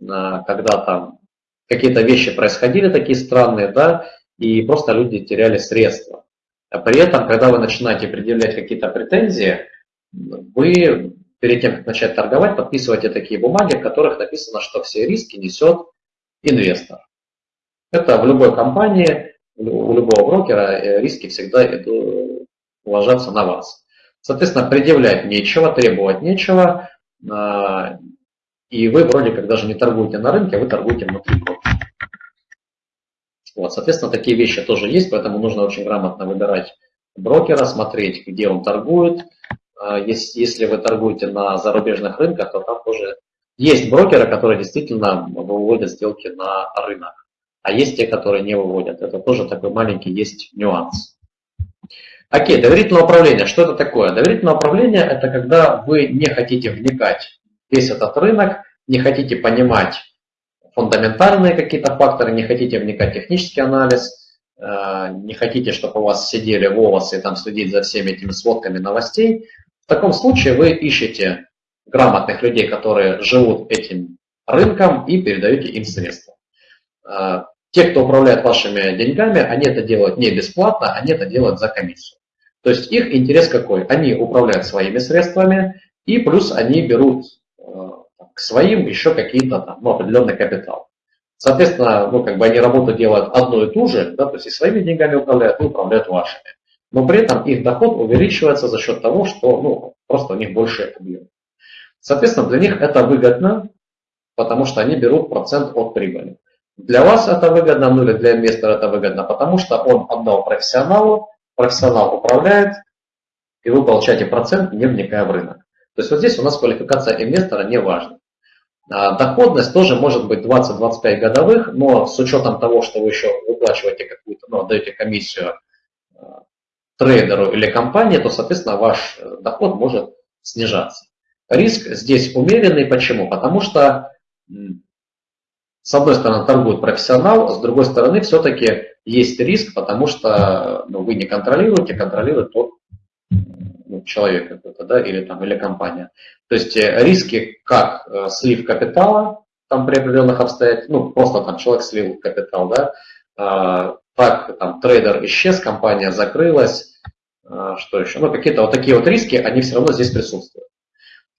э, когда там какие-то вещи происходили такие странные, да, и просто люди теряли средства. А при этом, когда вы начинаете предъявлять какие-то претензии, вы перед тем, как начать торговать, подписываете такие бумаги, в которых написано, что все риски несет инвестор. Это в любой компании, у любого брокера э, риски всегда ложатся на вас. Соответственно, предъявлять нечего, требовать нечего, а, и вы вроде как даже не торгуете на рынке, а вы торгуете внутри брокера. Вот, соответственно, такие вещи тоже есть, поэтому нужно очень грамотно выбирать брокера, смотреть, где он торгует. А, если вы торгуете на зарубежных рынках, то там тоже есть брокеры, которые действительно выводят сделки на рынок, а есть те, которые не выводят. Это тоже такой маленький есть нюанс. Окей, доверительное управление. Что это такое? Доверительное управление – это когда вы не хотите вникать весь этот рынок, не хотите понимать фундаментальные какие-то факторы, не хотите вникать в технический анализ, э, не хотите, чтобы у вас сидели волосы и там следить за всеми этими сводками новостей, в таком случае вы ищете грамотных людей, которые живут этим рынком и передаете им средства. Те, кто управляет вашими деньгами, они это делают не бесплатно, они это делают за комиссию. То есть их интерес какой? Они управляют своими средствами, и плюс они берут э, к своим еще какие-то там, ну, определенный капитал. Соответственно, ну, как бы они работу делают одну и ту же, да, то есть и своими деньгами управляют, и управляют вашими. Но при этом их доход увеличивается за счет того, что ну, просто у них больше объем. Соответственно, для них это выгодно, потому что они берут процент от прибыли. Для вас это выгодно, ну или для инвестора это выгодно, потому что он отдал профессионалу, профессионал управляет, и вы получаете процент, не вникая в рынок. То есть вот здесь у нас квалификация инвестора не важна. А, доходность тоже может быть 20-25 годовых, но с учетом того, что вы еще выплачиваете какую-то, ну, отдаете комиссию а, трейдеру или компании, то, соответственно, ваш э, доход может снижаться. Риск здесь умеренный. Почему? Потому что, с одной стороны, торгует профессионал, с другой стороны, все-таки есть риск, потому что ну, вы не контролируете, контролирует тот ну, человек какой-то, да, или там, или компания. То есть э, риски, как э, слив капитала, там при определенных обстоятельствах, ну, просто там человек слил капитал, да, э, так, там, трейдер исчез, компания закрылась, э, что еще, ну, какие-то вот такие вот риски, они все равно здесь присутствуют.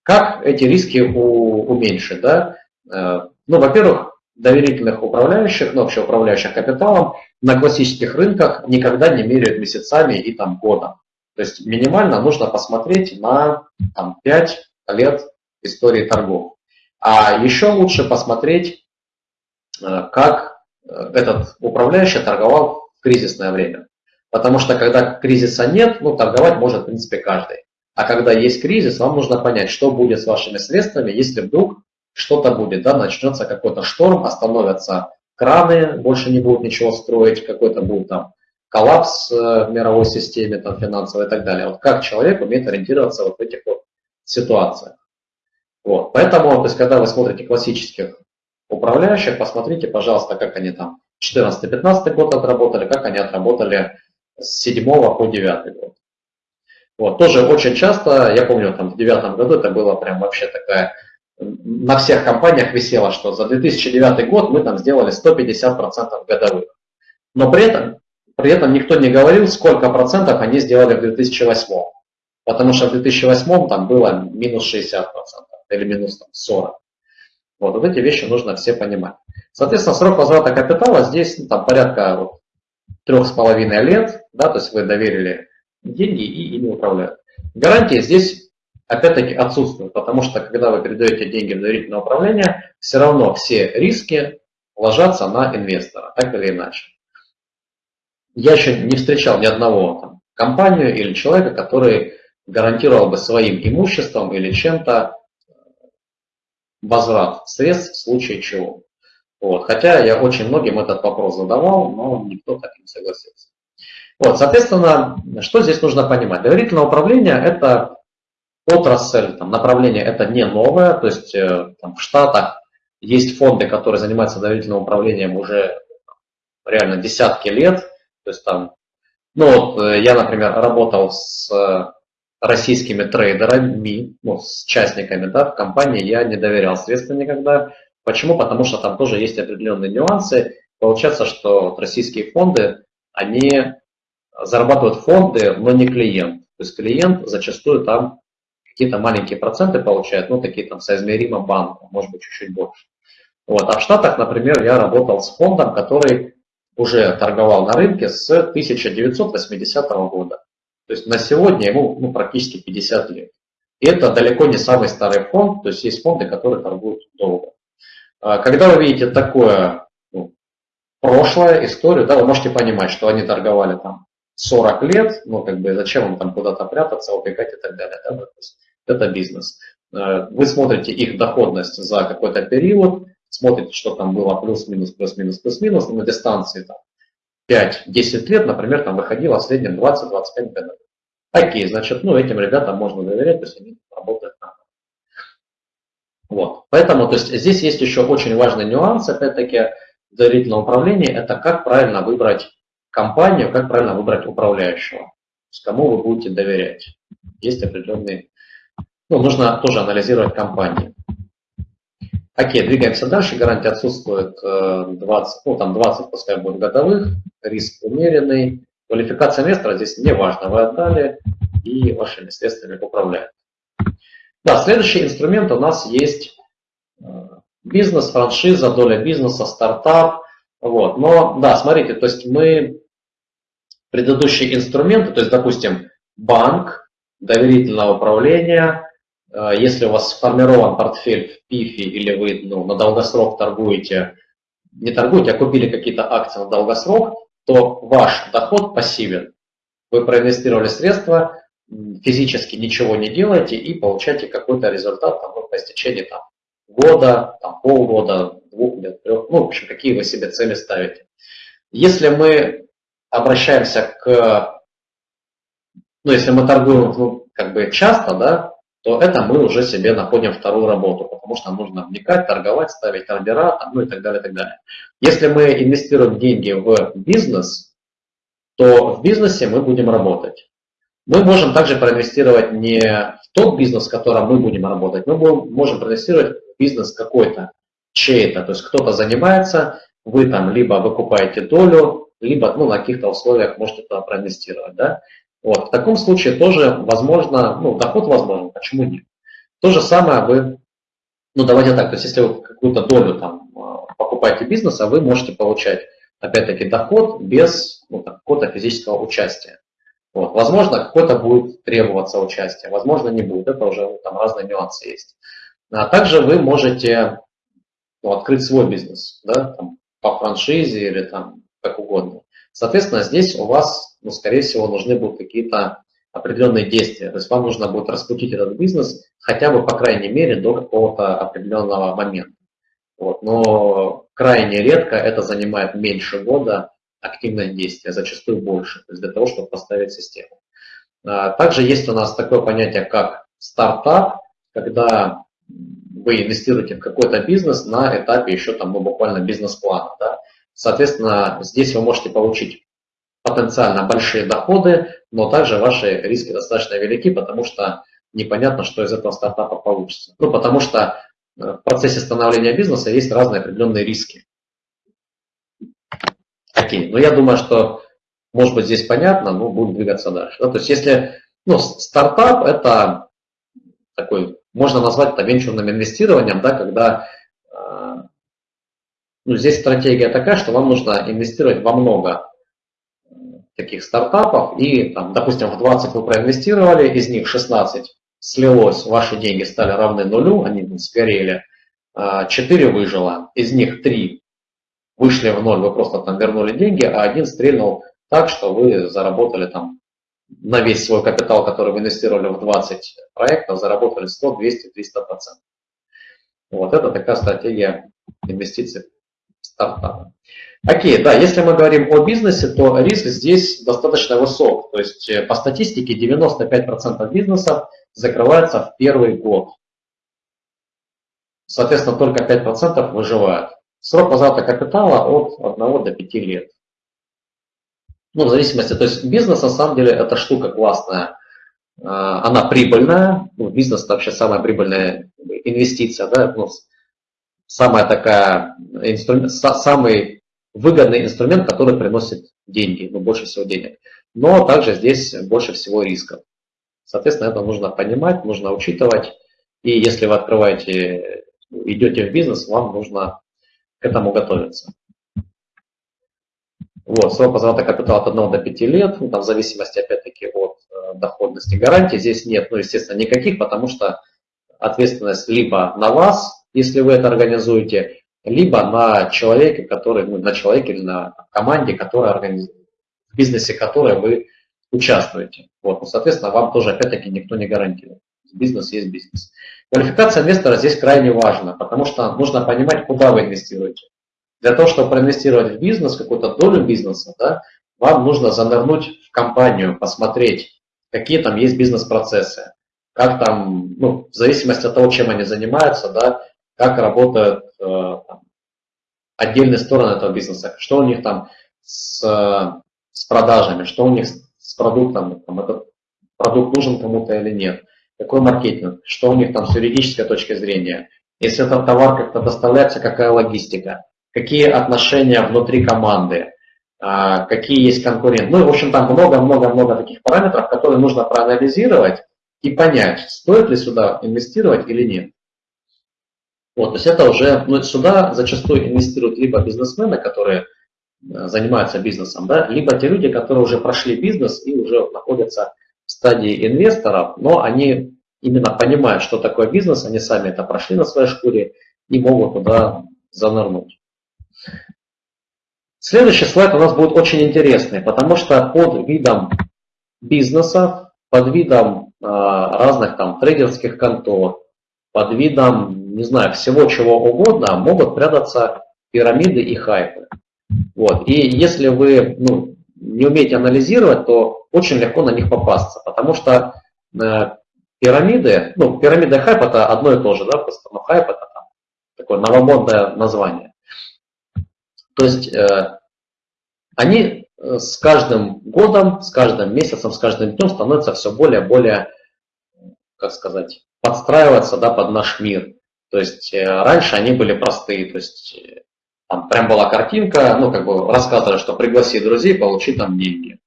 Как эти риски у, уменьшить, да? Э, ну, во-первых, доверительных управляющих, ну, вообще управляющих капиталом на классических рынках никогда не меряют месяцами и там годом. То есть минимально нужно посмотреть на там, 5 лет истории торгов. А еще лучше посмотреть, э, как э, этот управляющий торговал в кризисное время. Потому что когда кризиса нет, ну, торговать может, в принципе, каждый. А когда есть кризис, вам нужно понять, что будет с вашими средствами, если вдруг что-то будет, да, начнется какой-то шторм, остановятся краны, больше не будут ничего строить, какой-то будет там коллапс э, в мировой системе, там, финансовой и так далее. Вот как человек умеет ориентироваться вот в этих вот ситуациях. Вот. Поэтому, то есть, когда вы смотрите классических управляющих, посмотрите, пожалуйста, как они там 14-15 год отработали, как они отработали с 7 по 9 год. Вот. Тоже очень часто, я помню, там в 2009 году это было прям вообще такая, на всех компаниях висело, что за 2009 год мы там сделали 150% годовых. Но при этом при этом никто не говорил, сколько процентов они сделали в 2008. Потому что в 2008 там было минус 60% или минус там, 40%. Вот, вот эти вещи нужно все понимать. Соответственно, срок возврата капитала здесь ну, там, порядка вот, трех с половиной лет, да, то есть вы доверили деньги и ими управляют. Гарантии здесь опять-таки отсутствуют, потому что когда вы передаете деньги в доверительное управление, все равно все риски ложатся на инвестора, так или иначе я еще не встречал ни одного там, компанию или человека, который гарантировал бы своим имуществом или чем-то возврат средств в случае чего. Вот. Хотя я очень многим этот вопрос задавал, но никто так не согласился. Вот, соответственно, что здесь нужно понимать? Доверительное управление – это отрасль, там, направление это не новое, то есть э, там, в Штатах есть фонды, которые занимаются доверительным управлением уже реально десятки лет, то есть там, ну вот э, я, например, работал с э, российскими трейдерами, ну, с частниками, да, в компании я не доверял средства никогда. Почему? Потому что там тоже есть определенные нюансы. Получается, что российские фонды, они зарабатывают фонды, но не клиент. То есть клиент зачастую там какие-то маленькие проценты получает, ну, такие там соизмеримо банку, может быть, чуть-чуть больше. Вот. А в Штатах, например, я работал с фондом, который уже торговал на рынке с 1980 года. То есть на сегодня ему ну, практически 50 лет. И это далеко не самый старый фонд, то есть есть фонды, которые торгуют долго. А когда вы видите такое ну, прошлое, историю, да, вы можете понимать, что они торговали там 40 лет, ну, как бы, зачем вам там куда-то прятаться, убегать и так далее. Да? Это бизнес. Э, вы смотрите их доходность за какой-то период, смотрите, что там было плюс-минус, плюс-минус, плюс-минус, на дистанции там 5-10 лет, например, там выходило в среднем 20-25 годов. Окей, значит, ну, этим ребятам можно доверять, то есть они работают на вот. Поэтому, то есть здесь есть еще очень важный нюанс, опять-таки, доверительного управления, это как правильно выбрать компанию, как правильно выбрать управляющего, с кому вы будете доверять. Есть определенные, ну, нужно тоже анализировать компании. Окей, двигаемся дальше. Гарантия отсутствует 20, э, ну там 20, пускай будет годовых, риск умеренный. Квалификация инвестора здесь не важно, вы отдали и вашими средствами управляют. Да, следующий инструмент у нас есть э, бизнес, франшиза, доля бизнеса, стартап. Вот. Но да, смотрите, то есть мы предыдущие инструменты, то есть, допустим, банк, доверительное управление, если у вас сформирован портфель в ПИФе или вы ну, на долгосрок торгуете, не торгуете, а купили какие-то акции на долгосрок, то ваш доход пассивен. Вы проинвестировали средства, физически ничего не делаете и получаете какой-то результат там, ну, по истечении там, года, там, полгода, двух лет, трех, ну, в общем, какие вы себе цели ставите. Если мы обращаемся к, ну, если мы торгуем ну, как бы часто, да, то это мы уже себе находим вторую работу, потому что нужно вникать, торговать, ставить ордера, ну и так далее, и так далее. Если мы инвестируем деньги в бизнес, то в бизнесе мы будем работать. Мы можем также проинвестировать не в тот бизнес, в котором мы будем работать, мы можем проинвестировать в бизнес какой-то, чей-то, то есть кто-то занимается, вы там либо выкупаете долю, либо ну, на каких-то условиях можете туда проинвестировать. Да? Вот. В таком случае тоже возможно, ну, доход возможен, почему нет? То же самое вы, ну давайте так, то есть если вы какую-то долю там а, покупаете бизнеса, вы можете получать опять-таки доход без ну, какого-то физического участия. Вот. Возможно, какой-то будет требоваться участие, возможно, не будет. Это уже ну, там разные нюансы есть. А также вы можете ну, открыть свой бизнес, да, там, по франшизе или там как угодно. Соответственно, здесь у вас, ну, скорее всего, нужны будут какие-то определенные действия. То есть вам нужно будет раскрутить этот бизнес хотя бы, по крайней мере, до какого-то определенного момента. Вот. Но крайне редко это занимает меньше года, активное действие, зачастую больше, то есть для того, чтобы поставить систему. А, также есть у нас такое понятие, как стартап, когда вы инвестируете в какой-то бизнес на этапе еще там, ну, буквально бизнес-плана. Да? Соответственно, здесь вы можете получить потенциально большие доходы, но также ваши риски достаточно велики, потому что непонятно, что из этого стартапа получится. Ну, потому что э, в процессе становления бизнеса есть разные определенные риски. Окей, но я думаю, что, может быть, здесь понятно, но будем двигаться дальше. Да? То есть, если ну, стартап – это такой, можно назвать это венчурным инвестированием, да, когда э, ну, здесь стратегия такая, что вам нужно инвестировать во много таких стартапов, и, там, допустим, в 20 вы проинвестировали, из них 16 слилось, ваши деньги стали равны нулю, они сгорели, 4 а, выжило, из них 3 вышли в ноль, вы просто там вернули деньги, а один стрельнул так, что вы заработали там на весь свой капитал, который вы инвестировали в 20 проектов, заработали 100, 200, 300 процентов. Вот это такая стратегия инвестиций в стартапы. Окей, да, если мы говорим о бизнесе, то риск здесь достаточно высок. То есть э, по статистике 95% бизнесов закрывается в первый год. Соответственно, только 5% выживают. Срок возврата капитала от 1 до 5 лет. Ну, в зависимости, то есть бизнес на самом деле это штука классная. А, она прибыльная, ну, бизнес это вообще самая прибыльная инвестиция, да, ну, самая такая, инструмент, самый выгодный инструмент, который приносит деньги, ну, больше всего денег. Но также здесь больше всего рисков. Соответственно, это нужно понимать, нужно учитывать. И если вы открываете, идете в бизнес, вам нужно к этому готовиться. Вот, срок возврата капитала от 1 до 5 лет, ну, там, в зависимости, опять-таки, от э, доходности гарантии. Здесь нет, ну, естественно, никаких, потому что ответственность либо на вас, если вы это организуете, либо на человеке, который, ну, на человеке или на команде, которая организует. бизнесе, в котором вы участвуете. Вот, ну, соответственно, вам тоже опять-таки никто не гарантирует. Бизнес есть бизнес. Квалификация инвестора здесь крайне важна, потому что нужно понимать, куда вы инвестируете. Для того, чтобы проинвестировать в бизнес, какую-то долю бизнеса, да, вам нужно занырнуть в компанию, посмотреть, какие там есть бизнес-процессы, как там, ну, в зависимости от того, чем они занимаются, да, как работают там, отдельные стороны этого бизнеса, что у них там с, с продажами, что у них с продуктом, там, этот продукт нужен кому-то или нет, какой маркетинг, что у них там с юридической точки зрения, если этот товар как-то доставляется, какая логистика, какие отношения внутри команды, а, какие есть конкуренты. Ну, в общем, там много-много-много таких параметров, которые нужно проанализировать и понять, стоит ли сюда инвестировать или нет. Вот, то есть это уже, ну, сюда зачастую инвестируют либо бизнесмены, которые э, занимаются бизнесом, да, либо те люди, которые уже прошли бизнес и уже находятся в стадии инвесторов, но они именно понимают, что такое бизнес, они сами это прошли на своей шкуре и могут туда занырнуть. Следующий слайд у нас будет очень интересный, потому что под видом бизнеса, под видом э, разных там трейдерских контор, под видом, не знаю, всего чего угодно, могут прятаться пирамиды и хайпы. Вот. И если вы ну, не умеете анализировать, то очень легко на них попасться, потому что э, пирамиды, ну, пирамида и хайп это одно и то же, да, просто но хайп это там, такое новомодное название. То есть э, они э, с каждым годом, с каждым месяцем, с каждым днем становятся все более и более, как сказать, подстраиваться да, под наш мир. То есть э, раньше они были простые, то есть там прям была картинка, ну как бы рассказывали, что пригласи друзей, получи там деньги.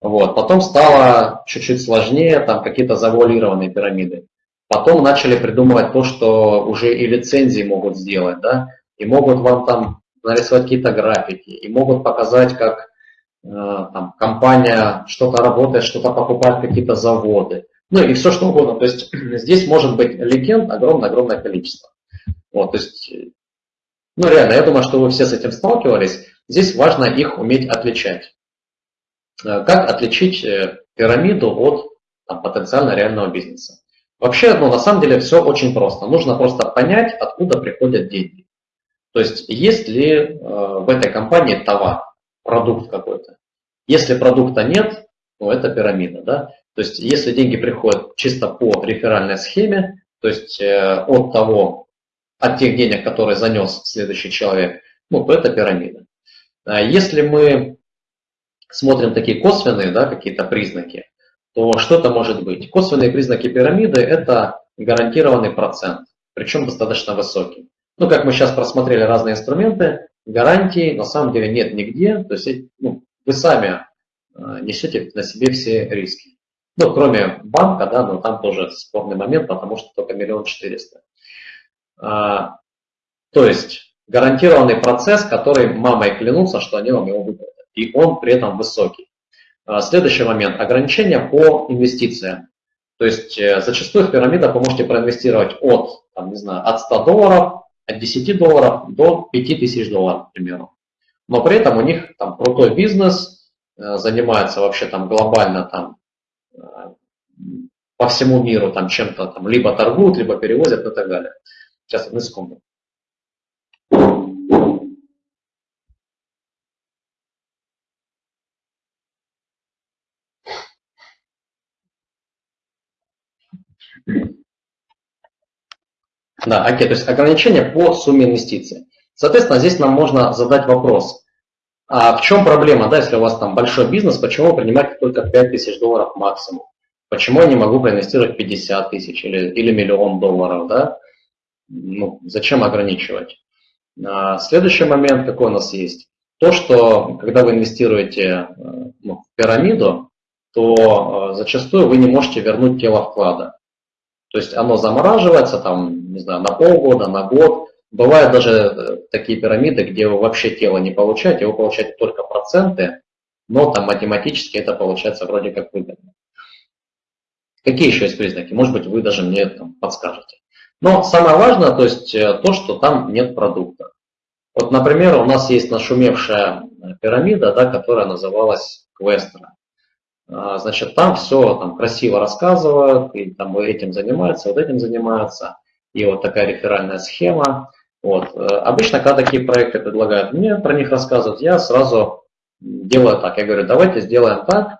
Вот. Потом стало чуть-чуть сложнее, там какие-то завуалированные пирамиды. Потом начали придумывать то, что уже и лицензии могут сделать, да, и могут вам там нарисовать какие-то графики и могут показать, как э, там, компания что-то работает, что-то покупает, какие-то заводы. Ну и все что угодно. То есть здесь может быть легенд огромное-огромное количество. Вот, то есть, ну реально, я думаю, что вы все с этим сталкивались. Здесь важно их уметь отличать. Э, как отличить э, пирамиду от там, потенциально реального бизнеса? Вообще, ну, на самом деле все очень просто. Нужно просто понять, откуда приходят деньги. То есть есть ли э, в этой компании товар, продукт какой-то. Если продукта нет, ну это пирамида. Да? То есть если деньги приходят чисто по реферальной схеме, то есть э, от того, от тех денег, которые занес следующий человек, ну, то это пирамида. А если мы смотрим такие косвенные да, какие-то признаки, то что это может быть? Косвенные признаки пирамиды – это гарантированный процент, причем достаточно высокий. Ну, как мы сейчас просмотрели разные инструменты, гарантий на самом деле нет нигде. То есть ну, вы сами э, несете на себе все риски. Ну, кроме банка, да, но там тоже спорный момент, потому что только миллион четыреста. А, то есть гарантированный процесс, который мамой клянутся, что они вам его выплатят. И он при этом высокий. А, следующий момент. Ограничения по инвестициям. То есть э, зачастую в пирамидах вы можете проинвестировать от, там, не знаю, от 100 долларов от 10 долларов до 5000 долларов, к примеру. Но при этом у них там крутой бизнес, э, занимается вообще там глобально там э, по всему миру там чем-то там либо торгуют, либо перевозят и так далее. Сейчас, одну секунду. Да, окей, то есть ограничение по сумме инвестиций. Соответственно, здесь нам можно задать вопрос, а в чем проблема, да, если у вас там большой бизнес, почему вы принимаете только 5 тысяч долларов максимум? Почему я не могу проинвестировать 50 тысяч или, или миллион долларов, да? Ну, зачем ограничивать? А, следующий момент, какой у нас есть. То, что когда вы инвестируете э, ну, в пирамиду, то э, зачастую вы не можете вернуть тело вклада. То есть оно замораживается там, не знаю, на полгода, на год. Бывают даже э, такие пирамиды, где вы вообще тело не получаете, вы получаете только проценты, но там математически это получается вроде как выгодно. Какие еще есть признаки? Может быть, вы даже мне там подскажете. Но самое важное, то есть э, то, что там нет продукта. Вот, например, у нас есть нашумевшая пирамида, да, которая называлась Квестера. Значит, там все там, красиво рассказывают, и там этим занимаются, вот этим занимаются. И вот такая реферальная схема. Вот. Э, обычно, когда такие проекты предлагают мне про них рассказывать, я сразу делаю так. Я говорю, давайте сделаем так.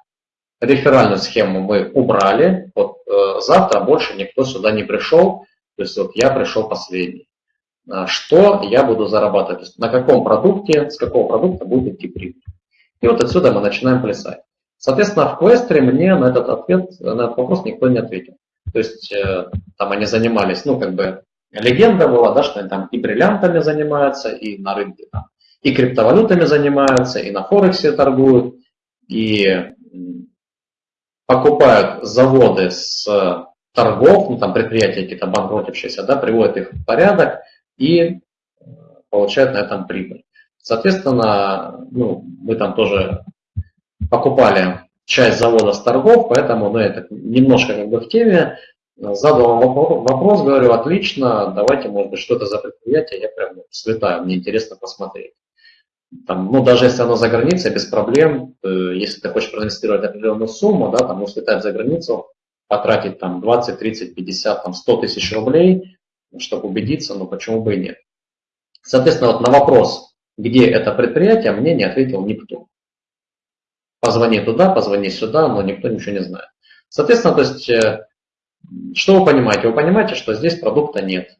Реферальную схему мы убрали. Вот э, завтра больше никто сюда не пришел. То есть вот я пришел последний. Что я буду зарабатывать? На каком продукте, с какого продукта будет идти прибыль. И вот отсюда мы начинаем плясать. Соответственно, в квестере мне на этот ответ, на этот вопрос никто не ответил. То есть э, там они занимались, ну, как бы, легенда была, да, что они там и бриллиантами занимаются, и на рынке там, и криптовалютами занимаются, и на Форексе торгуют, и покупают заводы с торгов, ну, там предприятия какие-то банкротившиеся, да, приводят их в порядок и э, получают на этом прибыль. Соответственно, ну, мы там тоже покупали часть завода с торгов, поэтому ну, это немножко как бы в теме. Задал вопрос, говорю, отлично, давайте, может быть, что это за предприятие, я прям слетаю, мне интересно посмотреть. Там, ну, даже если оно за границей, без проблем, если ты хочешь проинвестировать определенную сумму, да, там, слетать за границу, потратить там 20, 30, 50, там 100 тысяч рублей, чтобы убедиться, ну, почему бы и нет. Соответственно, вот на вопрос, где это предприятие, мне не ответил никто позвони туда, позвони сюда, но никто ничего не знает. Соответственно, то есть, э, что вы понимаете? Вы понимаете, что здесь продукта нет,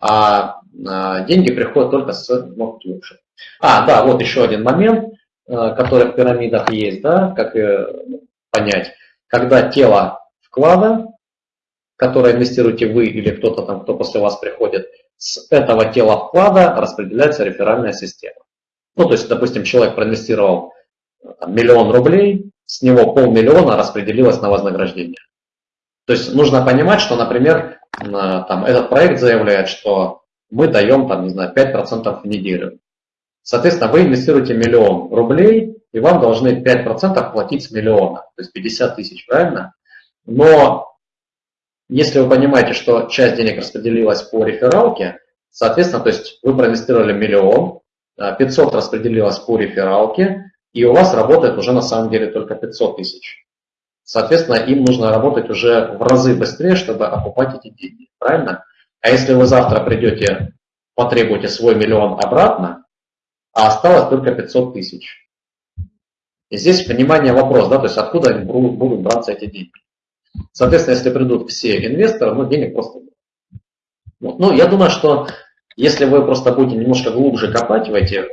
а, а деньги приходят только с ноутбукшек. А, да, вот еще один момент, э, который в пирамидах есть, да, как э, понять. Когда тело вклада, которое инвестируете вы или кто-то там, кто после вас приходит, с этого тела вклада распределяется реферальная система. Ну, то есть, допустим, человек проинвестировал там, миллион рублей, с него полмиллиона распределилось на вознаграждение. То есть нужно понимать, что, например, там, этот проект заявляет, что мы даем, там, не знаю, 5% в неделю. Соответственно, вы инвестируете миллион рублей, и вам должны 5% платить с миллиона, то есть 50 тысяч, правильно? Но если вы понимаете, что часть денег распределилась по рефералке, соответственно, то есть вы проинвестировали миллион, 500 распределилось по рефералке, и у вас работает уже на самом деле только 500 тысяч. Соответственно, им нужно работать уже в разы быстрее, чтобы окупать эти деньги. Правильно? А если вы завтра придете, потребуете свой миллион обратно, а осталось только 500 тысяч. И здесь понимание вопрос, да, то есть откуда будут браться эти деньги. Соответственно, если придут все инвесторы, ну, денег просто нет. Ну, я думаю, что если вы просто будете немножко глубже копать в эти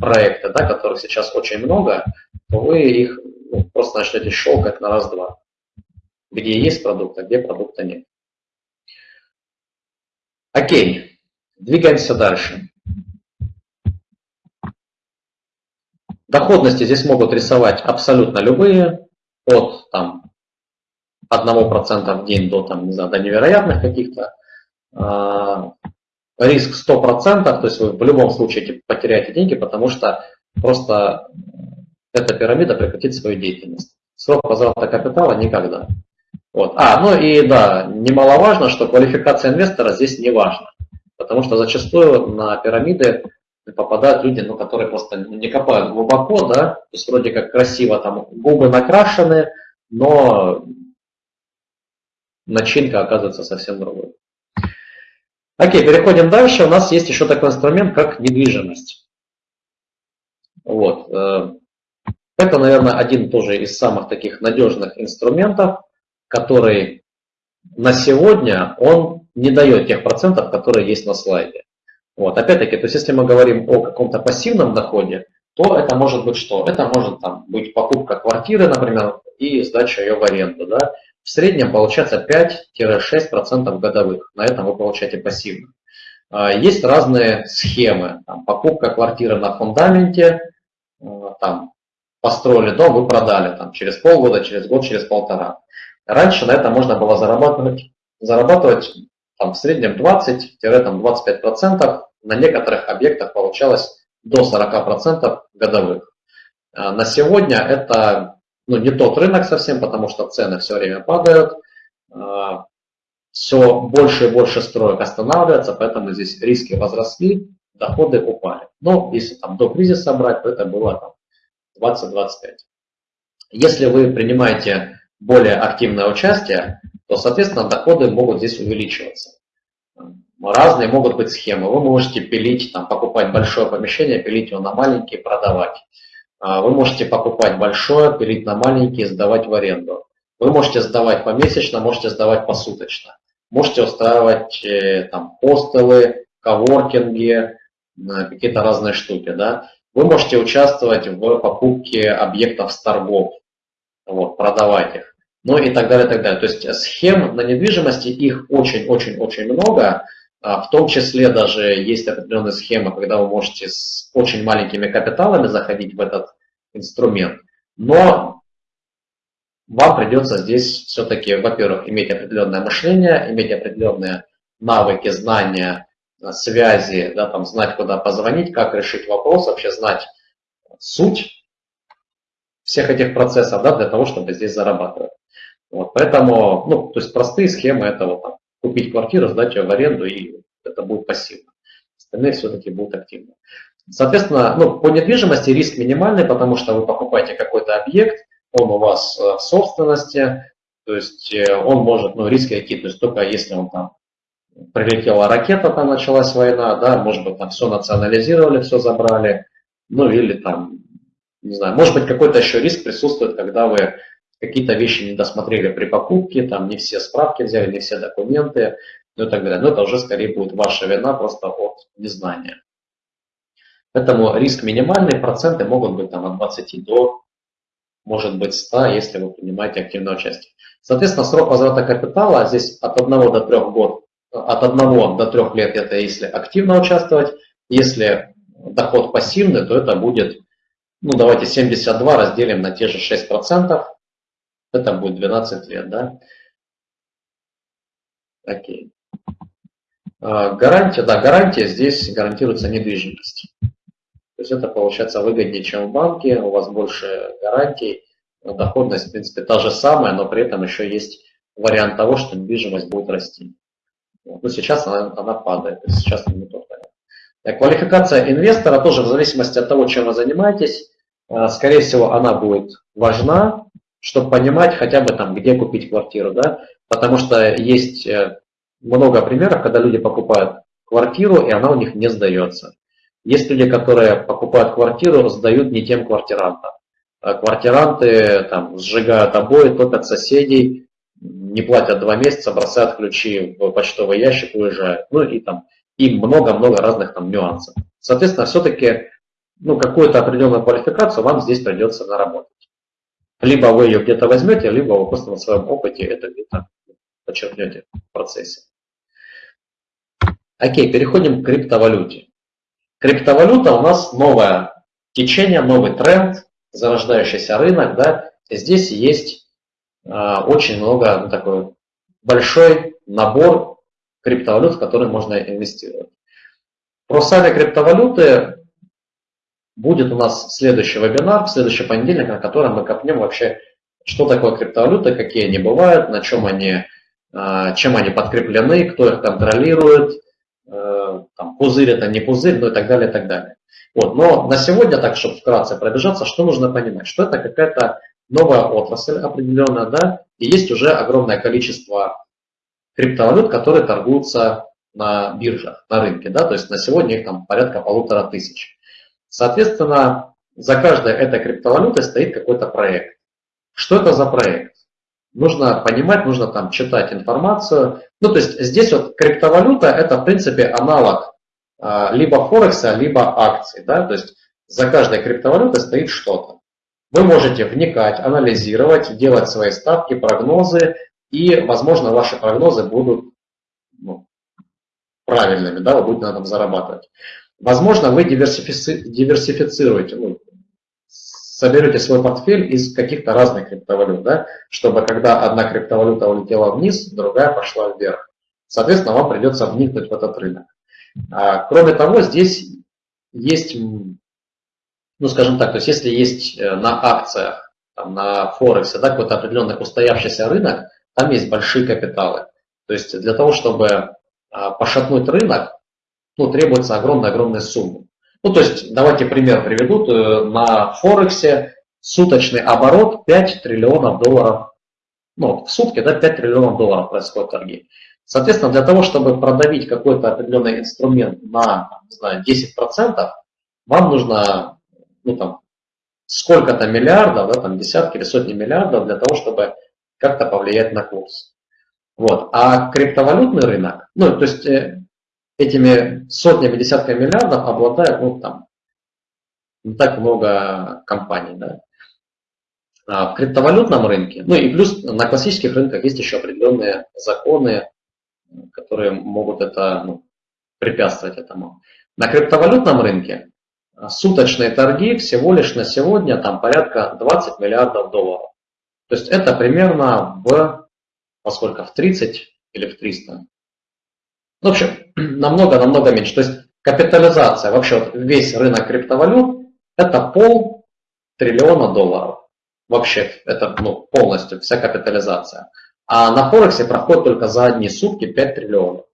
проекты, да, которых сейчас очень много, то вы их ну, просто начнете щелкать на раз-два. Где есть продукт, а где продукта нет. Окей, двигаемся дальше. Доходности здесь могут рисовать абсолютно любые, от там, 1% в день до, там, не знаю, до невероятных каких-то. А, риск 100%, то есть вы в любом случае потеряете деньги, потому что просто эта пирамида прекратит свою деятельность. Срок возврата капитала никогда. Вот. А, ну и да, немаловажно, что квалификация инвестора здесь не важна, потому что зачастую на пирамиды попадают люди, ну, которые просто не копают глубоко, да, то есть вроде как красиво там губы накрашены, но начинка оказывается совсем другой. Окей, переходим дальше. У нас есть еще такой инструмент, как недвижимость. Вот. Э, это, наверное, один тоже из самых таких надежных инструментов, который на сегодня он не дает тех процентов, которые есть на слайде. Вот. Опять-таки, то есть если мы говорим о каком-то пассивном доходе, то это может быть что? Это может там, быть покупка квартиры, например, и сдача ее в аренду. Да? В среднем получается 5-6% годовых. На этом вы получаете пассивно. А, есть разные схемы. Там, покупка квартиры на фундаменте, а, там, построили дом, вы продали там, через полгода, через год, через полтора. Раньше на это можно было зарабатывать, зарабатывать там, в среднем 20-25%, на некоторых объектах получалось до 40% годовых. А, на сегодня это ну, не тот рынок совсем, потому что цены все время падают, все больше и больше строек останавливается, поэтому здесь риски возросли. доходы упали. Но если там до кризиса брать, то это было там 20-25. Если вы принимаете более активное участие, то, соответственно, доходы могут здесь увеличиваться. Разные могут быть схемы. Вы можете пилить, там, покупать большое помещение, пилить его на маленькие, продавать. А, вы можете покупать большое, пилить на маленькие, сдавать в аренду. Вы можете сдавать помесячно, можете сдавать посуточно. Можете устраивать э, там хостелы, коворкинги, какие-то разные штуки. Да? Вы можете участвовать в покупке объектов с торгов, вот, продавать их, ну и так далее, так далее. То есть схем на недвижимости, их очень-очень-очень много, в том числе даже есть определенные схемы, когда вы можете с очень маленькими капиталами заходить в этот инструмент. Но вам придется здесь все-таки, во-первых, иметь определенное мышление, иметь определенные навыки, знания, связи, да, там, знать, куда позвонить, как решить вопрос, вообще знать суть всех этих процессов да, для того, чтобы здесь зарабатывать. Вот, поэтому, ну, то есть простые схемы это вот там, купить квартиру, сдать ее в аренду, и это будет пассивно. Остальные все-таки будут активны. Соответственно, ну, по недвижимости риск минимальный, потому что вы покупаете какой-то объект, он у вас э, в собственности, то есть э, он может, ну, риски какие, то есть только если он там прилетела ракета, там началась война, да, может быть, там все национализировали, все забрали, ну, или там, не знаю, может быть, какой-то еще риск присутствует, когда вы какие-то вещи не досмотрели при покупке, там не все справки взяли, не все документы, ну и так далее. Но это уже скорее будет ваша вина просто от незнания. Поэтому риск минимальный, проценты могут быть там от 20 до, может быть, 100, если вы принимаете активное участие. Соответственно, срок возврата капитала здесь от 1 до 3 год, от 1 до 3 лет это если активно участвовать, если доход пассивный, то это будет, ну давайте 72 разделим на те же 6%, это будет 12 лет, да? Окей. А, гарантия, да, гарантия здесь гарантируется недвижимость. То есть это получается выгоднее, чем в банке, у вас больше гарантий, доходность, в принципе, та же самая, но при этом еще есть вариант того, что недвижимость будет расти. Но сейчас она, она падает, сейчас не тот вариант. Квалификация инвестора тоже в зависимости от того, чем вы занимаетесь, а, скорее всего, она будет важна, чтобы понимать хотя бы там, где купить квартиру, да, потому что есть э, много примеров, когда люди покупают квартиру, и она у них не сдается. Есть люди, которые покупают квартиру, сдают не тем квартирантам. А квартиранты там, сжигают обои, топят соседей, не платят два месяца, бросают ключи в почтовый ящик, уезжают. Ну и там и много-много разных там нюансов. Соответственно, все-таки ну, какую-то определенную квалификацию вам здесь придется наработать. Либо вы ее где-то возьмете, либо вы просто на своем опыте это где-то подчеркнете в процессе. Окей, переходим к криптовалюте. Криптовалюта у нас новое течение, новый тренд, зарождающийся рынок. Да? Здесь есть э, очень много, ну, такой большой набор криптовалют, в которые можно инвестировать. Про сами криптовалюты Будет у нас следующий вебинар, в следующий понедельник, на котором мы копнем вообще, что такое криптовалюта, какие они бывают, на чем они, а, чем они подкреплены, кто их контролирует, э, там, пузырь это не пузырь, ну и так далее, и так далее. Вот. Но на сегодня, так, чтобы вкратце пробежаться, что нужно понимать? Что это какая-то новая отрасль определенная, да, и есть уже огромное количество криптовалют, которые торгуются на биржах, на рынке, да, то есть на сегодня их там порядка полутора тысяч. Соответственно, за каждой этой криптовалютой стоит какой-то проект. Что это за проект? Нужно понимать, нужно там читать информацию. Ну, то есть здесь вот криптовалюта это в принципе аналог а, либо Форекса, либо акций. Да? То есть за каждой криптовалютой стоит что-то. Вы можете вникать, анализировать, делать свои ставки, прогнозы, и, возможно, ваши прогнозы будут ну, правильными, да, вы будете на этом зарабатывать. Возможно, вы диверсифици... диверсифицируете, ну, соберете свой портфель из каких-то разных криптовалют, да, чтобы когда одна криптовалюта улетела вниз, другая пошла вверх. Соответственно, вам придется вникнуть в этот рынок. А, кроме того, здесь есть, ну скажем так, то есть если есть э, на акциях, там, на Форексе, да, какой-то определенный устоявшийся рынок, там есть большие капиталы. То есть для того, чтобы а, пошатнуть рынок, ну, требуется огромная-огромная сумма. Ну, то есть, давайте пример приведу. Э, на Форексе суточный оборот 5 триллионов долларов. Ну, в сутки, да, 5 триллионов долларов происходят торги. Соответственно, для того, чтобы продавить какой-то определенный инструмент на, не знаю, 10%, вам нужно, ну, там, сколько-то миллиардов, да, там, десятки или сотни миллиардов для того, чтобы как-то повлиять на курс. Вот. А криптовалютный рынок, ну, то есть э, этими сотнями, десятками миллиардов обладает, ну, там, не так много компаний, да. А в криптовалютном рынке, ну и плюс на классических рынках есть еще определенные законы, которые могут это ну, препятствовать этому. На криптовалютном рынке суточные торги всего лишь на сегодня там порядка 20 миллиардов долларов. То есть это примерно в, поскольку в 30 или в 300. Ну, в общем, намного-намного меньше. То есть капитализация, вообще вот весь рынок криптовалют, это пол триллиона долларов. Вообще, это ну, полностью вся капитализация. А на Форексе проходит только за одни сутки 5 триллионов.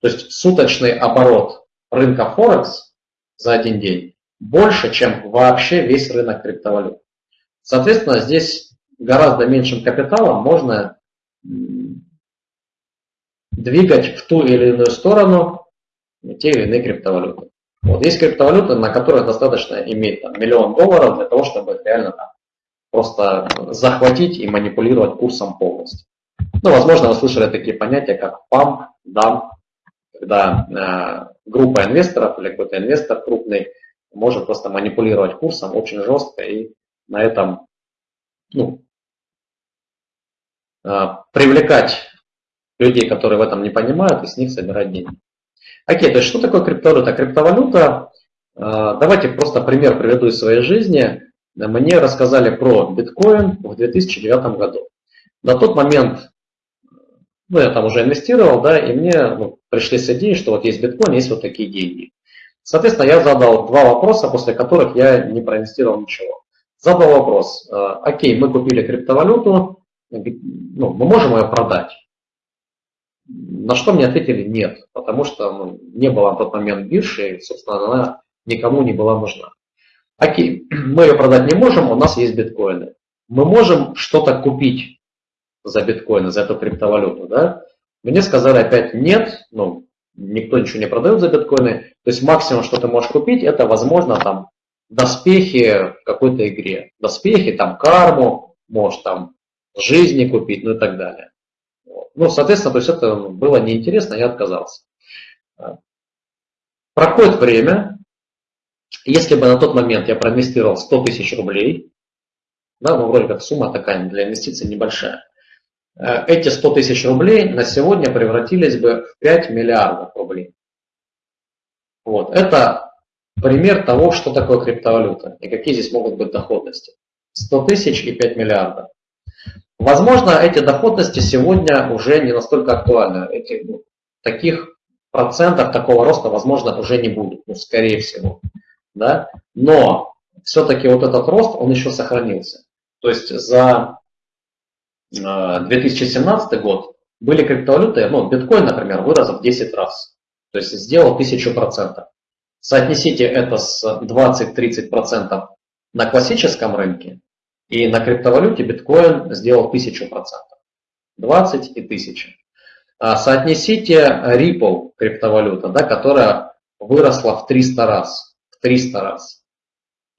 То есть суточный оборот рынка Форекс за один день больше, чем вообще весь рынок криптовалют. Соответственно, здесь гораздо меньшим капиталом можно двигать в ту или иную сторону те или иные криптовалюты. Вот есть криптовалюты, на которые достаточно иметь там, миллион долларов для того, чтобы реально там, просто захватить и манипулировать курсом полностью. Ну, возможно, вы слышали такие понятия, как памп, дам, когда э, группа инвесторов или какой-то инвестор крупный может просто манипулировать курсом очень жестко и на этом ну, э, привлекать людей, которые в этом не понимают, и с них собирать деньги. Окей, то есть что такое криптовалюта? Криптовалюта, давайте просто пример приведу из своей жизни. Мне рассказали про биткоин в 2009 году. На тот момент, ну, я там уже инвестировал, да, и мне ну, пришли с идеей, что вот есть биткоин, есть вот такие деньги. Соответственно, я задал два вопроса, после которых я не проинвестировал ничего. Задал вопрос, э, окей, мы купили криптовалюту, ну, мы можем ее продать? На что мне ответили нет, потому что ну, не было на тот момент биржи, и, собственно, она никому не была нужна. Окей, мы ее продать не можем, у нас есть биткоины. Мы можем что-то купить за биткоины, за эту криптовалюту, да? Мне сказали опять нет, ну, никто ничего не продает за биткоины. То есть максимум, что ты можешь купить, это, возможно, там, доспехи в какой-то игре. Доспехи, там, карму, можешь там жизни купить, ну и так далее. Ну, соответственно, то есть это было неинтересно, я отказался. Проходит время, если бы на тот момент я проинвестировал 100 тысяч рублей, да, ну, вроде как сумма такая для инвестиций небольшая, э, эти 100 тысяч рублей на сегодня превратились бы в 5 миллиардов рублей. Вот. Это пример того, что такое криптовалюта и какие здесь могут быть доходности. 100 тысяч и 5 миллиардов. Возможно, эти доходности сегодня уже не настолько актуальны. Этих, ну, таких процентов такого роста, возможно, уже не будет, ну, скорее всего. Да? Но все-таки вот этот рост, он еще сохранился. То есть за 2017 э, год были криптовалюты, ну, биткоин, например, вырос в 10 раз. То есть сделал 1000%. Соотнесите это с 20-30% на классическом рынке, и на криптовалюте биткоин сделал 1000%. 20 и 1000. А соотнесите Ripple криптовалюта, да, которая выросла в 300 раз. В 300 раз.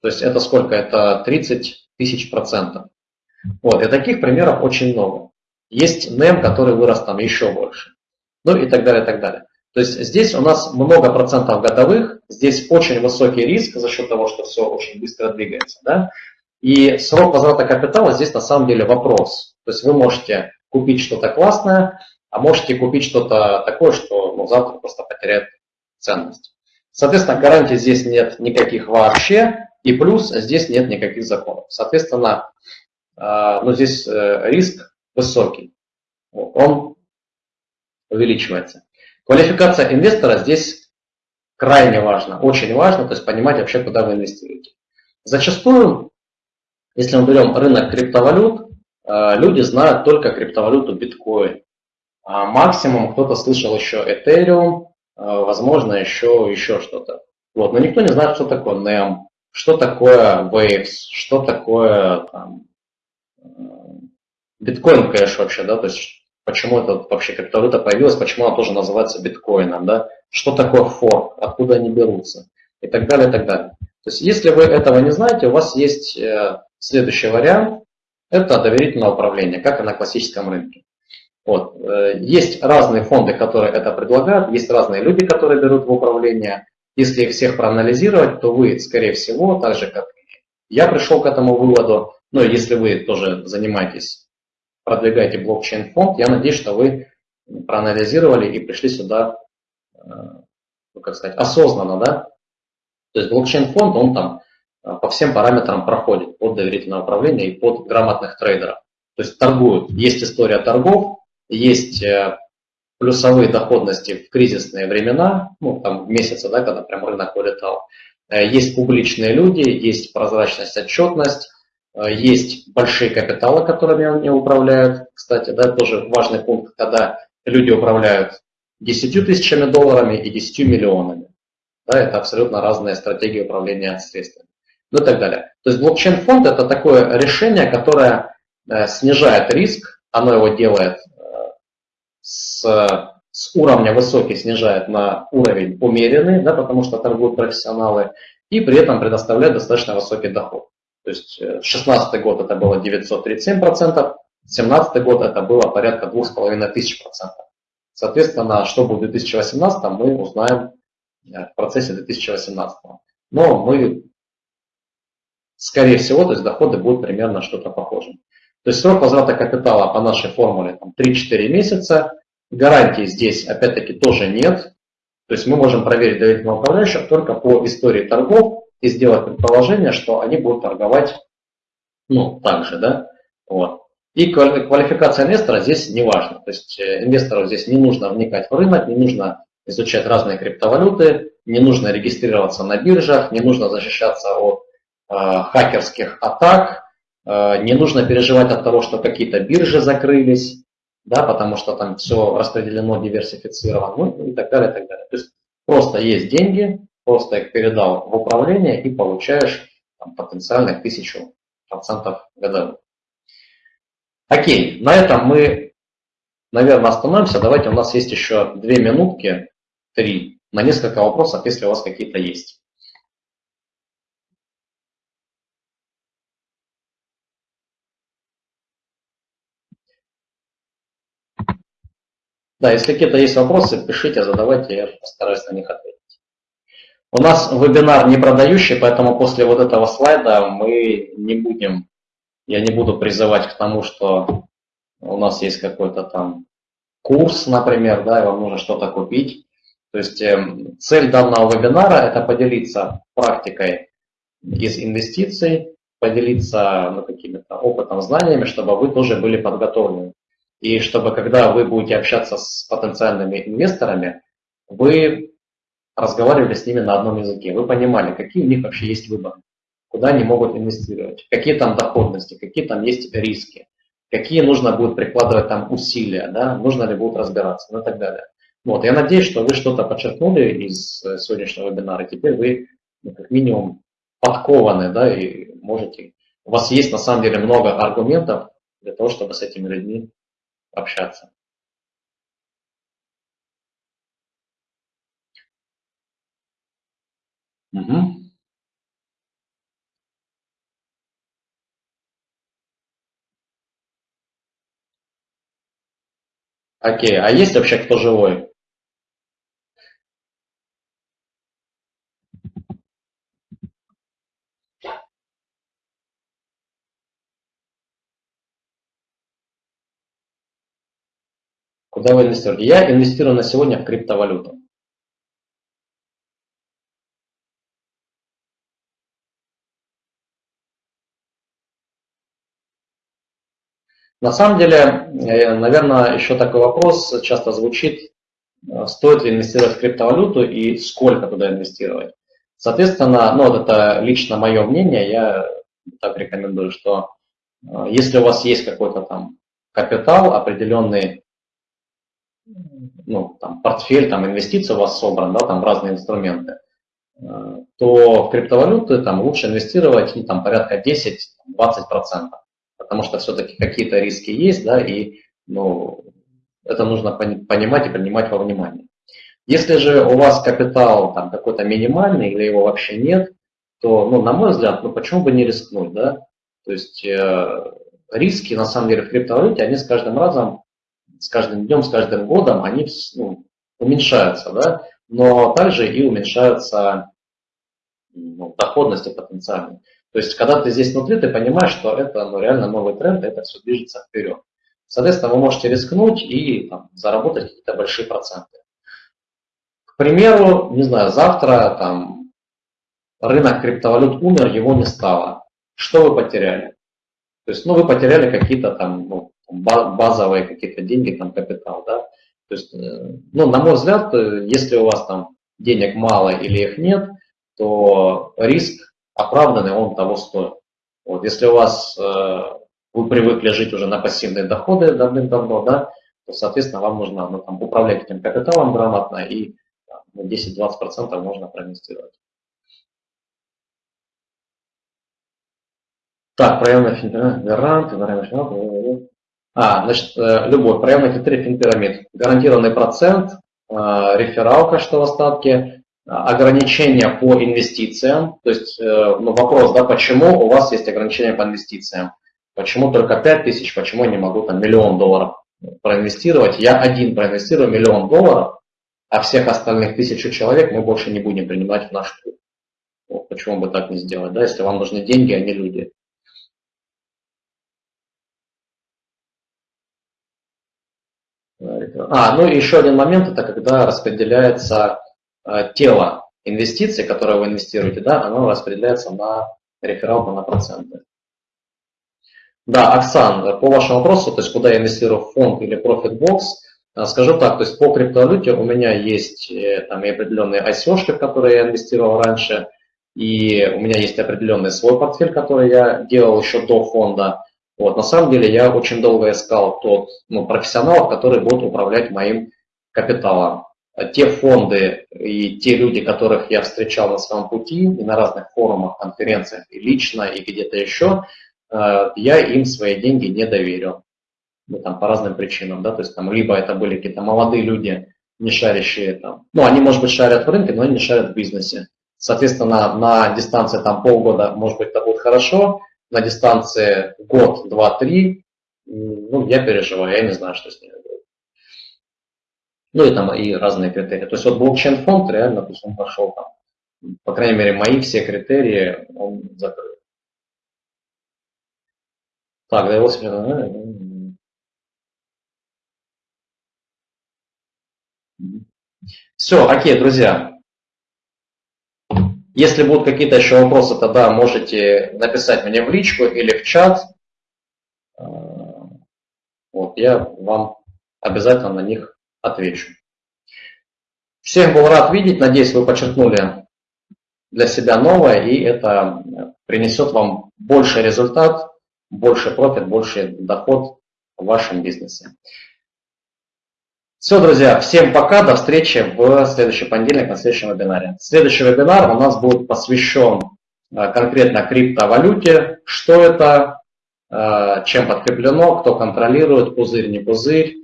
То есть это сколько? Это 30 тысяч процентов. Вот, и таких примеров очень много. Есть NEM, который вырос там еще больше. Ну и так далее, и так далее. То есть здесь у нас много процентов годовых, здесь очень высокий риск за счет того, что все очень быстро двигается. Да? И срок возврата капитала здесь на самом деле вопрос. То есть вы можете купить что-то классное, а можете купить что-то такое, что ну, завтра просто потеряет ценность. Соответственно, гарантий здесь нет никаких вообще, и плюс здесь нет никаких законов. Соответственно, э, ну, здесь э, риск высокий, он увеличивается. Квалификация инвестора здесь крайне важна, очень важно, то есть понимать вообще, куда вы инвестируете. Зачастую если мы берем рынок криптовалют, э, люди знают только криптовалюту биткоин. А максимум кто-то слышал еще Ethereum, возможно, еще, еще что-то. Вот. Но никто не знает, что такое NEM, что такое Waves, что такое там, биткоин кэш вообще, да, то есть почему это вообще криптовалюта появилась, почему она тоже называется биткоином, да, что такое форк, откуда они берутся и так далее, и так далее. То есть если вы этого не знаете, у вас есть э, следующий вариант, это доверительное управление, как и на классическом рынке. Вот. Э, есть разные фонды, которые это предлагают, есть разные люди, которые берут в управление. Если их всех проанализировать, то вы, скорее всего, так же, как я пришел к этому выводу, ну, если вы тоже занимаетесь, продвигаете блокчейн-фонд, я надеюсь, что вы проанализировали и пришли сюда, э, ну, как сказать, осознанно, да? То есть блокчейн-фонд, он там э, по всем параметрам проходит под доверительное управление и под грамотных трейдеров. То есть торгуют. Есть история торгов, есть э, плюсовые доходности в кризисные времена, ну, там месяцы, да, когда прям рынок вылетал. Есть публичные люди, есть прозрачность, отчетность, Э, есть большие капиталы, которыми они управляют. Кстати, да, тоже важный пункт, когда люди управляют 10 тысячами долларами и 10 миллионами. Да, это абсолютно разные стратегии управления средствами. Ну и так далее. То есть блокчейн-фонд это такое решение, которое э, снижает риск, оно его делает э, с, с уровня высокий, снижает на уровень умеренный, да, потому что торгуют профессионалы, и при этом предоставляет достаточно высокий доход. То есть 2016 э, год это было 937%, 2017 год это было порядка 2500%. Соответственно, что будет в 2018, мы узнаем в процессе 2018. Но мы, скорее всего, то есть доходы будут примерно что-то похожим. То есть срок возврата капитала по нашей формуле 3-4 месяца. Гарантии здесь, опять-таки, тоже нет. То есть мы можем проверить доверительного управляющего только по истории торгов и сделать предположение, что они будут торговать, ну, так же, да, вот. И квалификация инвестора здесь не важна. То есть э, инвестору здесь не нужно вникать в рынок, не нужно изучать разные криптовалюты, не нужно регистрироваться на биржах, не нужно защищаться от э, хакерских атак, э, не нужно переживать от того, что какие-то биржи закрылись, да, потому что там все распределено, диверсифицировано, ну и так далее, и так далее. То есть просто есть деньги, просто их передал в управление и получаешь там, потенциально тысячу процентов годовых. Окей, на этом мы, наверное, остановимся. Давайте, у нас есть еще две минутки, три, на несколько вопросов, если у вас какие-то есть. Да, если какие-то есть вопросы, пишите, задавайте, я постараюсь на них ответить. У нас вебинар не продающий, поэтому после вот этого слайда мы не будем, я не буду призывать к тому, что у нас есть какой-то там курс, например, да, и вам нужно что-то купить. То есть э, цель данного вебинара – это поделиться практикой из инвестиций, поделиться ну, какими-то опытом, знаниями, чтобы вы тоже были подготовлены. И чтобы, когда вы будете общаться с потенциальными инвесторами, вы разговаривали с ними на одном языке. Вы понимали, какие у них вообще есть выборы, куда они могут инвестировать, какие там доходности, какие там есть риски, какие нужно будет прикладывать там усилия, да, нужно ли будет разбираться ну и так далее. Вот, я надеюсь, что вы что-то подчеркнули из э, сегодняшнего вебинара. Теперь вы ну, как минимум подкованы, да, и можете, у вас есть на самом деле много аргументов для того, чтобы с этими людьми общаться. Угу. Окей, а есть вообще кто живой? Куда вы инвестируете? Я инвестирую на сегодня в криптовалюту. На самом деле, э, наверное, еще такой вопрос часто звучит, э, стоит ли инвестировать в криптовалюту и сколько туда инвестировать. Соответственно, ну вот это лично мое мнение, я так рекомендую, что э, если у вас есть какой-то там капитал, определенный ну, там, портфель, там, инвестиции у вас собран, да, там, разные инструменты, то в криптовалюты там лучше инвестировать и там порядка 10-20%, потому что все-таки какие-то риски есть, да, и ну, это нужно понимать и принимать во внимание. Если же у вас капитал там какой-то минимальный или его вообще нет, то, ну, на мой взгляд, ну почему бы не рискнуть, да? То есть э, риски, на самом деле, в криптовалюте, они с каждым разом, с каждым днем, с каждым годом, они ну, уменьшаются, да? Но также и уменьшаются ну, доходности потенциальные. То есть, когда ты здесь внутри, ты понимаешь, что это ну, реально новый тренд, это все движется вперед. Соответственно, вы можете рискнуть и там, заработать какие-то большие проценты. К примеру, не знаю, завтра там, рынок криптовалют умер, его не стало. Что вы потеряли? То есть, ну, вы потеряли какие-то там ну, базовые какие-то деньги, там, капитал, да. То есть, э, ну, на мой взгляд, э, если у вас там денег мало или их нет, то риск оправданный, он того стоит. Вот, если у вас э, вы привыкли жить уже на пассивные доходы давным-давно, да, то, соответственно, вам нужно ну, там, управлять этим капиталом грамотно и ну, 10-20% можно проинвестировать. Так, проявленный финпирамид, гарант, А, значит, э, любой проявленный критерий финпирамид. Гарантированный процент, э, рефералка, что в остатке, ограничения по инвестициям. То есть ну, вопрос, да, почему у вас есть ограничения по инвестициям. Почему только 5 тысяч, почему я не могу там миллион долларов проинвестировать? Я один проинвестирую миллион долларов, а всех остальных тысячу человек мы больше не будем принимать в наш клуб. Вот, почему бы так не сделать, да, если вам нужны деньги, а не люди. А, ну еще один момент, это когда распределяется э, тело инвестиций, которое вы инвестируете, да, оно распределяется на рефералку на проценты. Да, Оксан, по вашему вопросу, то есть куда я инвестирую в фонд или ProfitBox, э, скажу так, то есть по криптовалюте у меня есть э, там и определенные ICO, в которые я инвестировал раньше, и у меня есть определенный свой портфель, который я делал еще до фонда. Вот, на самом деле я очень долго искал тот ну, профессионалов, которые будут управлять моим капиталом. Те фонды и те люди, которых я встречал на своем пути и на разных форумах, конференциях, и лично, и где-то еще, Э, я им свои деньги не доверил. Ну, там, по разным причинам, да, то есть там либо это были какие-то молодые люди, не шарящие там, ну, они, может быть, шарят в рынке, но они не шарят в бизнесе. Соответственно, на дистанции там полгода, может быть, это будет хорошо, на дистанции год, два, три, ну, я переживаю, я не знаю, что с ними будет. Ну, и там и разные критерии. То есть вот блокчейн-фонд реально, то есть он пошел там, по крайней мере, мои все критерии он закрыл. Так, да его смена. Все, окей, друзья. Если будут какие-то еще вопросы, тогда можете написать мне в личку или в чат. А, вот, я вам обязательно на них отвечу. Всех был рад видеть. Надеюсь, вы подчеркнули для себя новое, и это принесет вам больший результат больше профит, больше доход в вашем бизнесе. Все, друзья, всем пока, до встречи в следующий понедельник на следующем вебинаре. Следующий вебинар у нас будет посвящен э, конкретно криптовалюте, что это, э, чем подкреплено, кто контролирует, пузырь, не пузырь,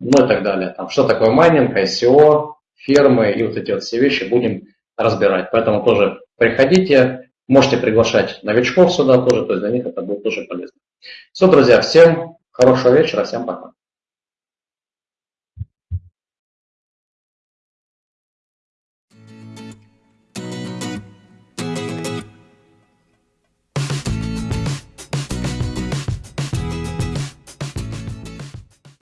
ну и так далее. Там, что такое майнинг, ICO, фермы и вот эти вот все вещи будем разбирать. Поэтому тоже приходите, Можете приглашать новичков сюда тоже, то есть для них это будет тоже полезно. Все, друзья, всем хорошего вечера, всем пока.